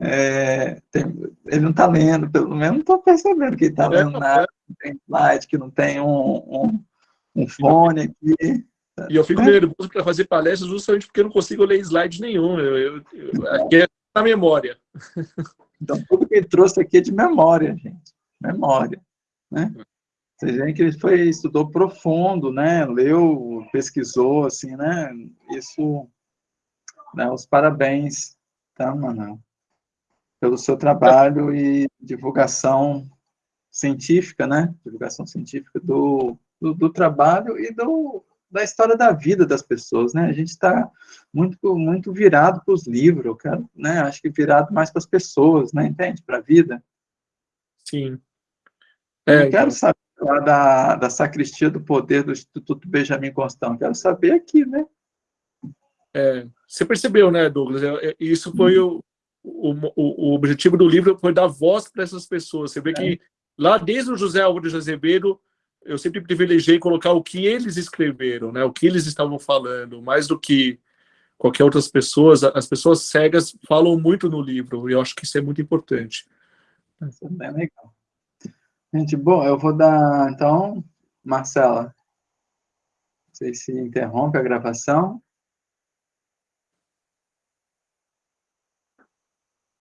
é tem, ele não está lendo, pelo menos não estou percebendo que ele está lendo nada, não tem slide, que não tem um, um, um fone aqui. E eu fico nervoso para fazer palestras justamente porque eu não consigo ler slide nenhum. Eu, eu, eu, aqui é na memória. Então, tudo que ele trouxe aqui é de memória, gente. Memória. Né? Você vê que ele foi, estudou profundo, né? Leu, pesquisou, assim, né? Isso, né? Os parabéns, tá, Manuel? Pelo seu trabalho e divulgação científica, né? Divulgação científica do, do, do trabalho e do, da história da vida das pessoas, né? A gente está muito, muito virado para os livros, né? Acho que virado mais para as pessoas, né? Entende? Para a vida. Sim. É, eu quero então... saber lá da, da Sacristia do Poder do Instituto Benjamin Constant. Quero saber aqui, né? É, você percebeu, né, Douglas? É, é, isso foi o, o, o, objetivo do livro, foi dar voz para essas pessoas. Você vê que lá desde o José Álvaro de Azevedo, eu sempre privilegiei colocar o que eles escreveram, né? O que eles estavam falando, mais do que qualquer outras pessoas. As pessoas cegas falam muito no livro, e eu acho que isso é muito importante. Isso é bem legal. Gente, bom, eu vou dar, então, Marcela, não sei se interrompe a gravação.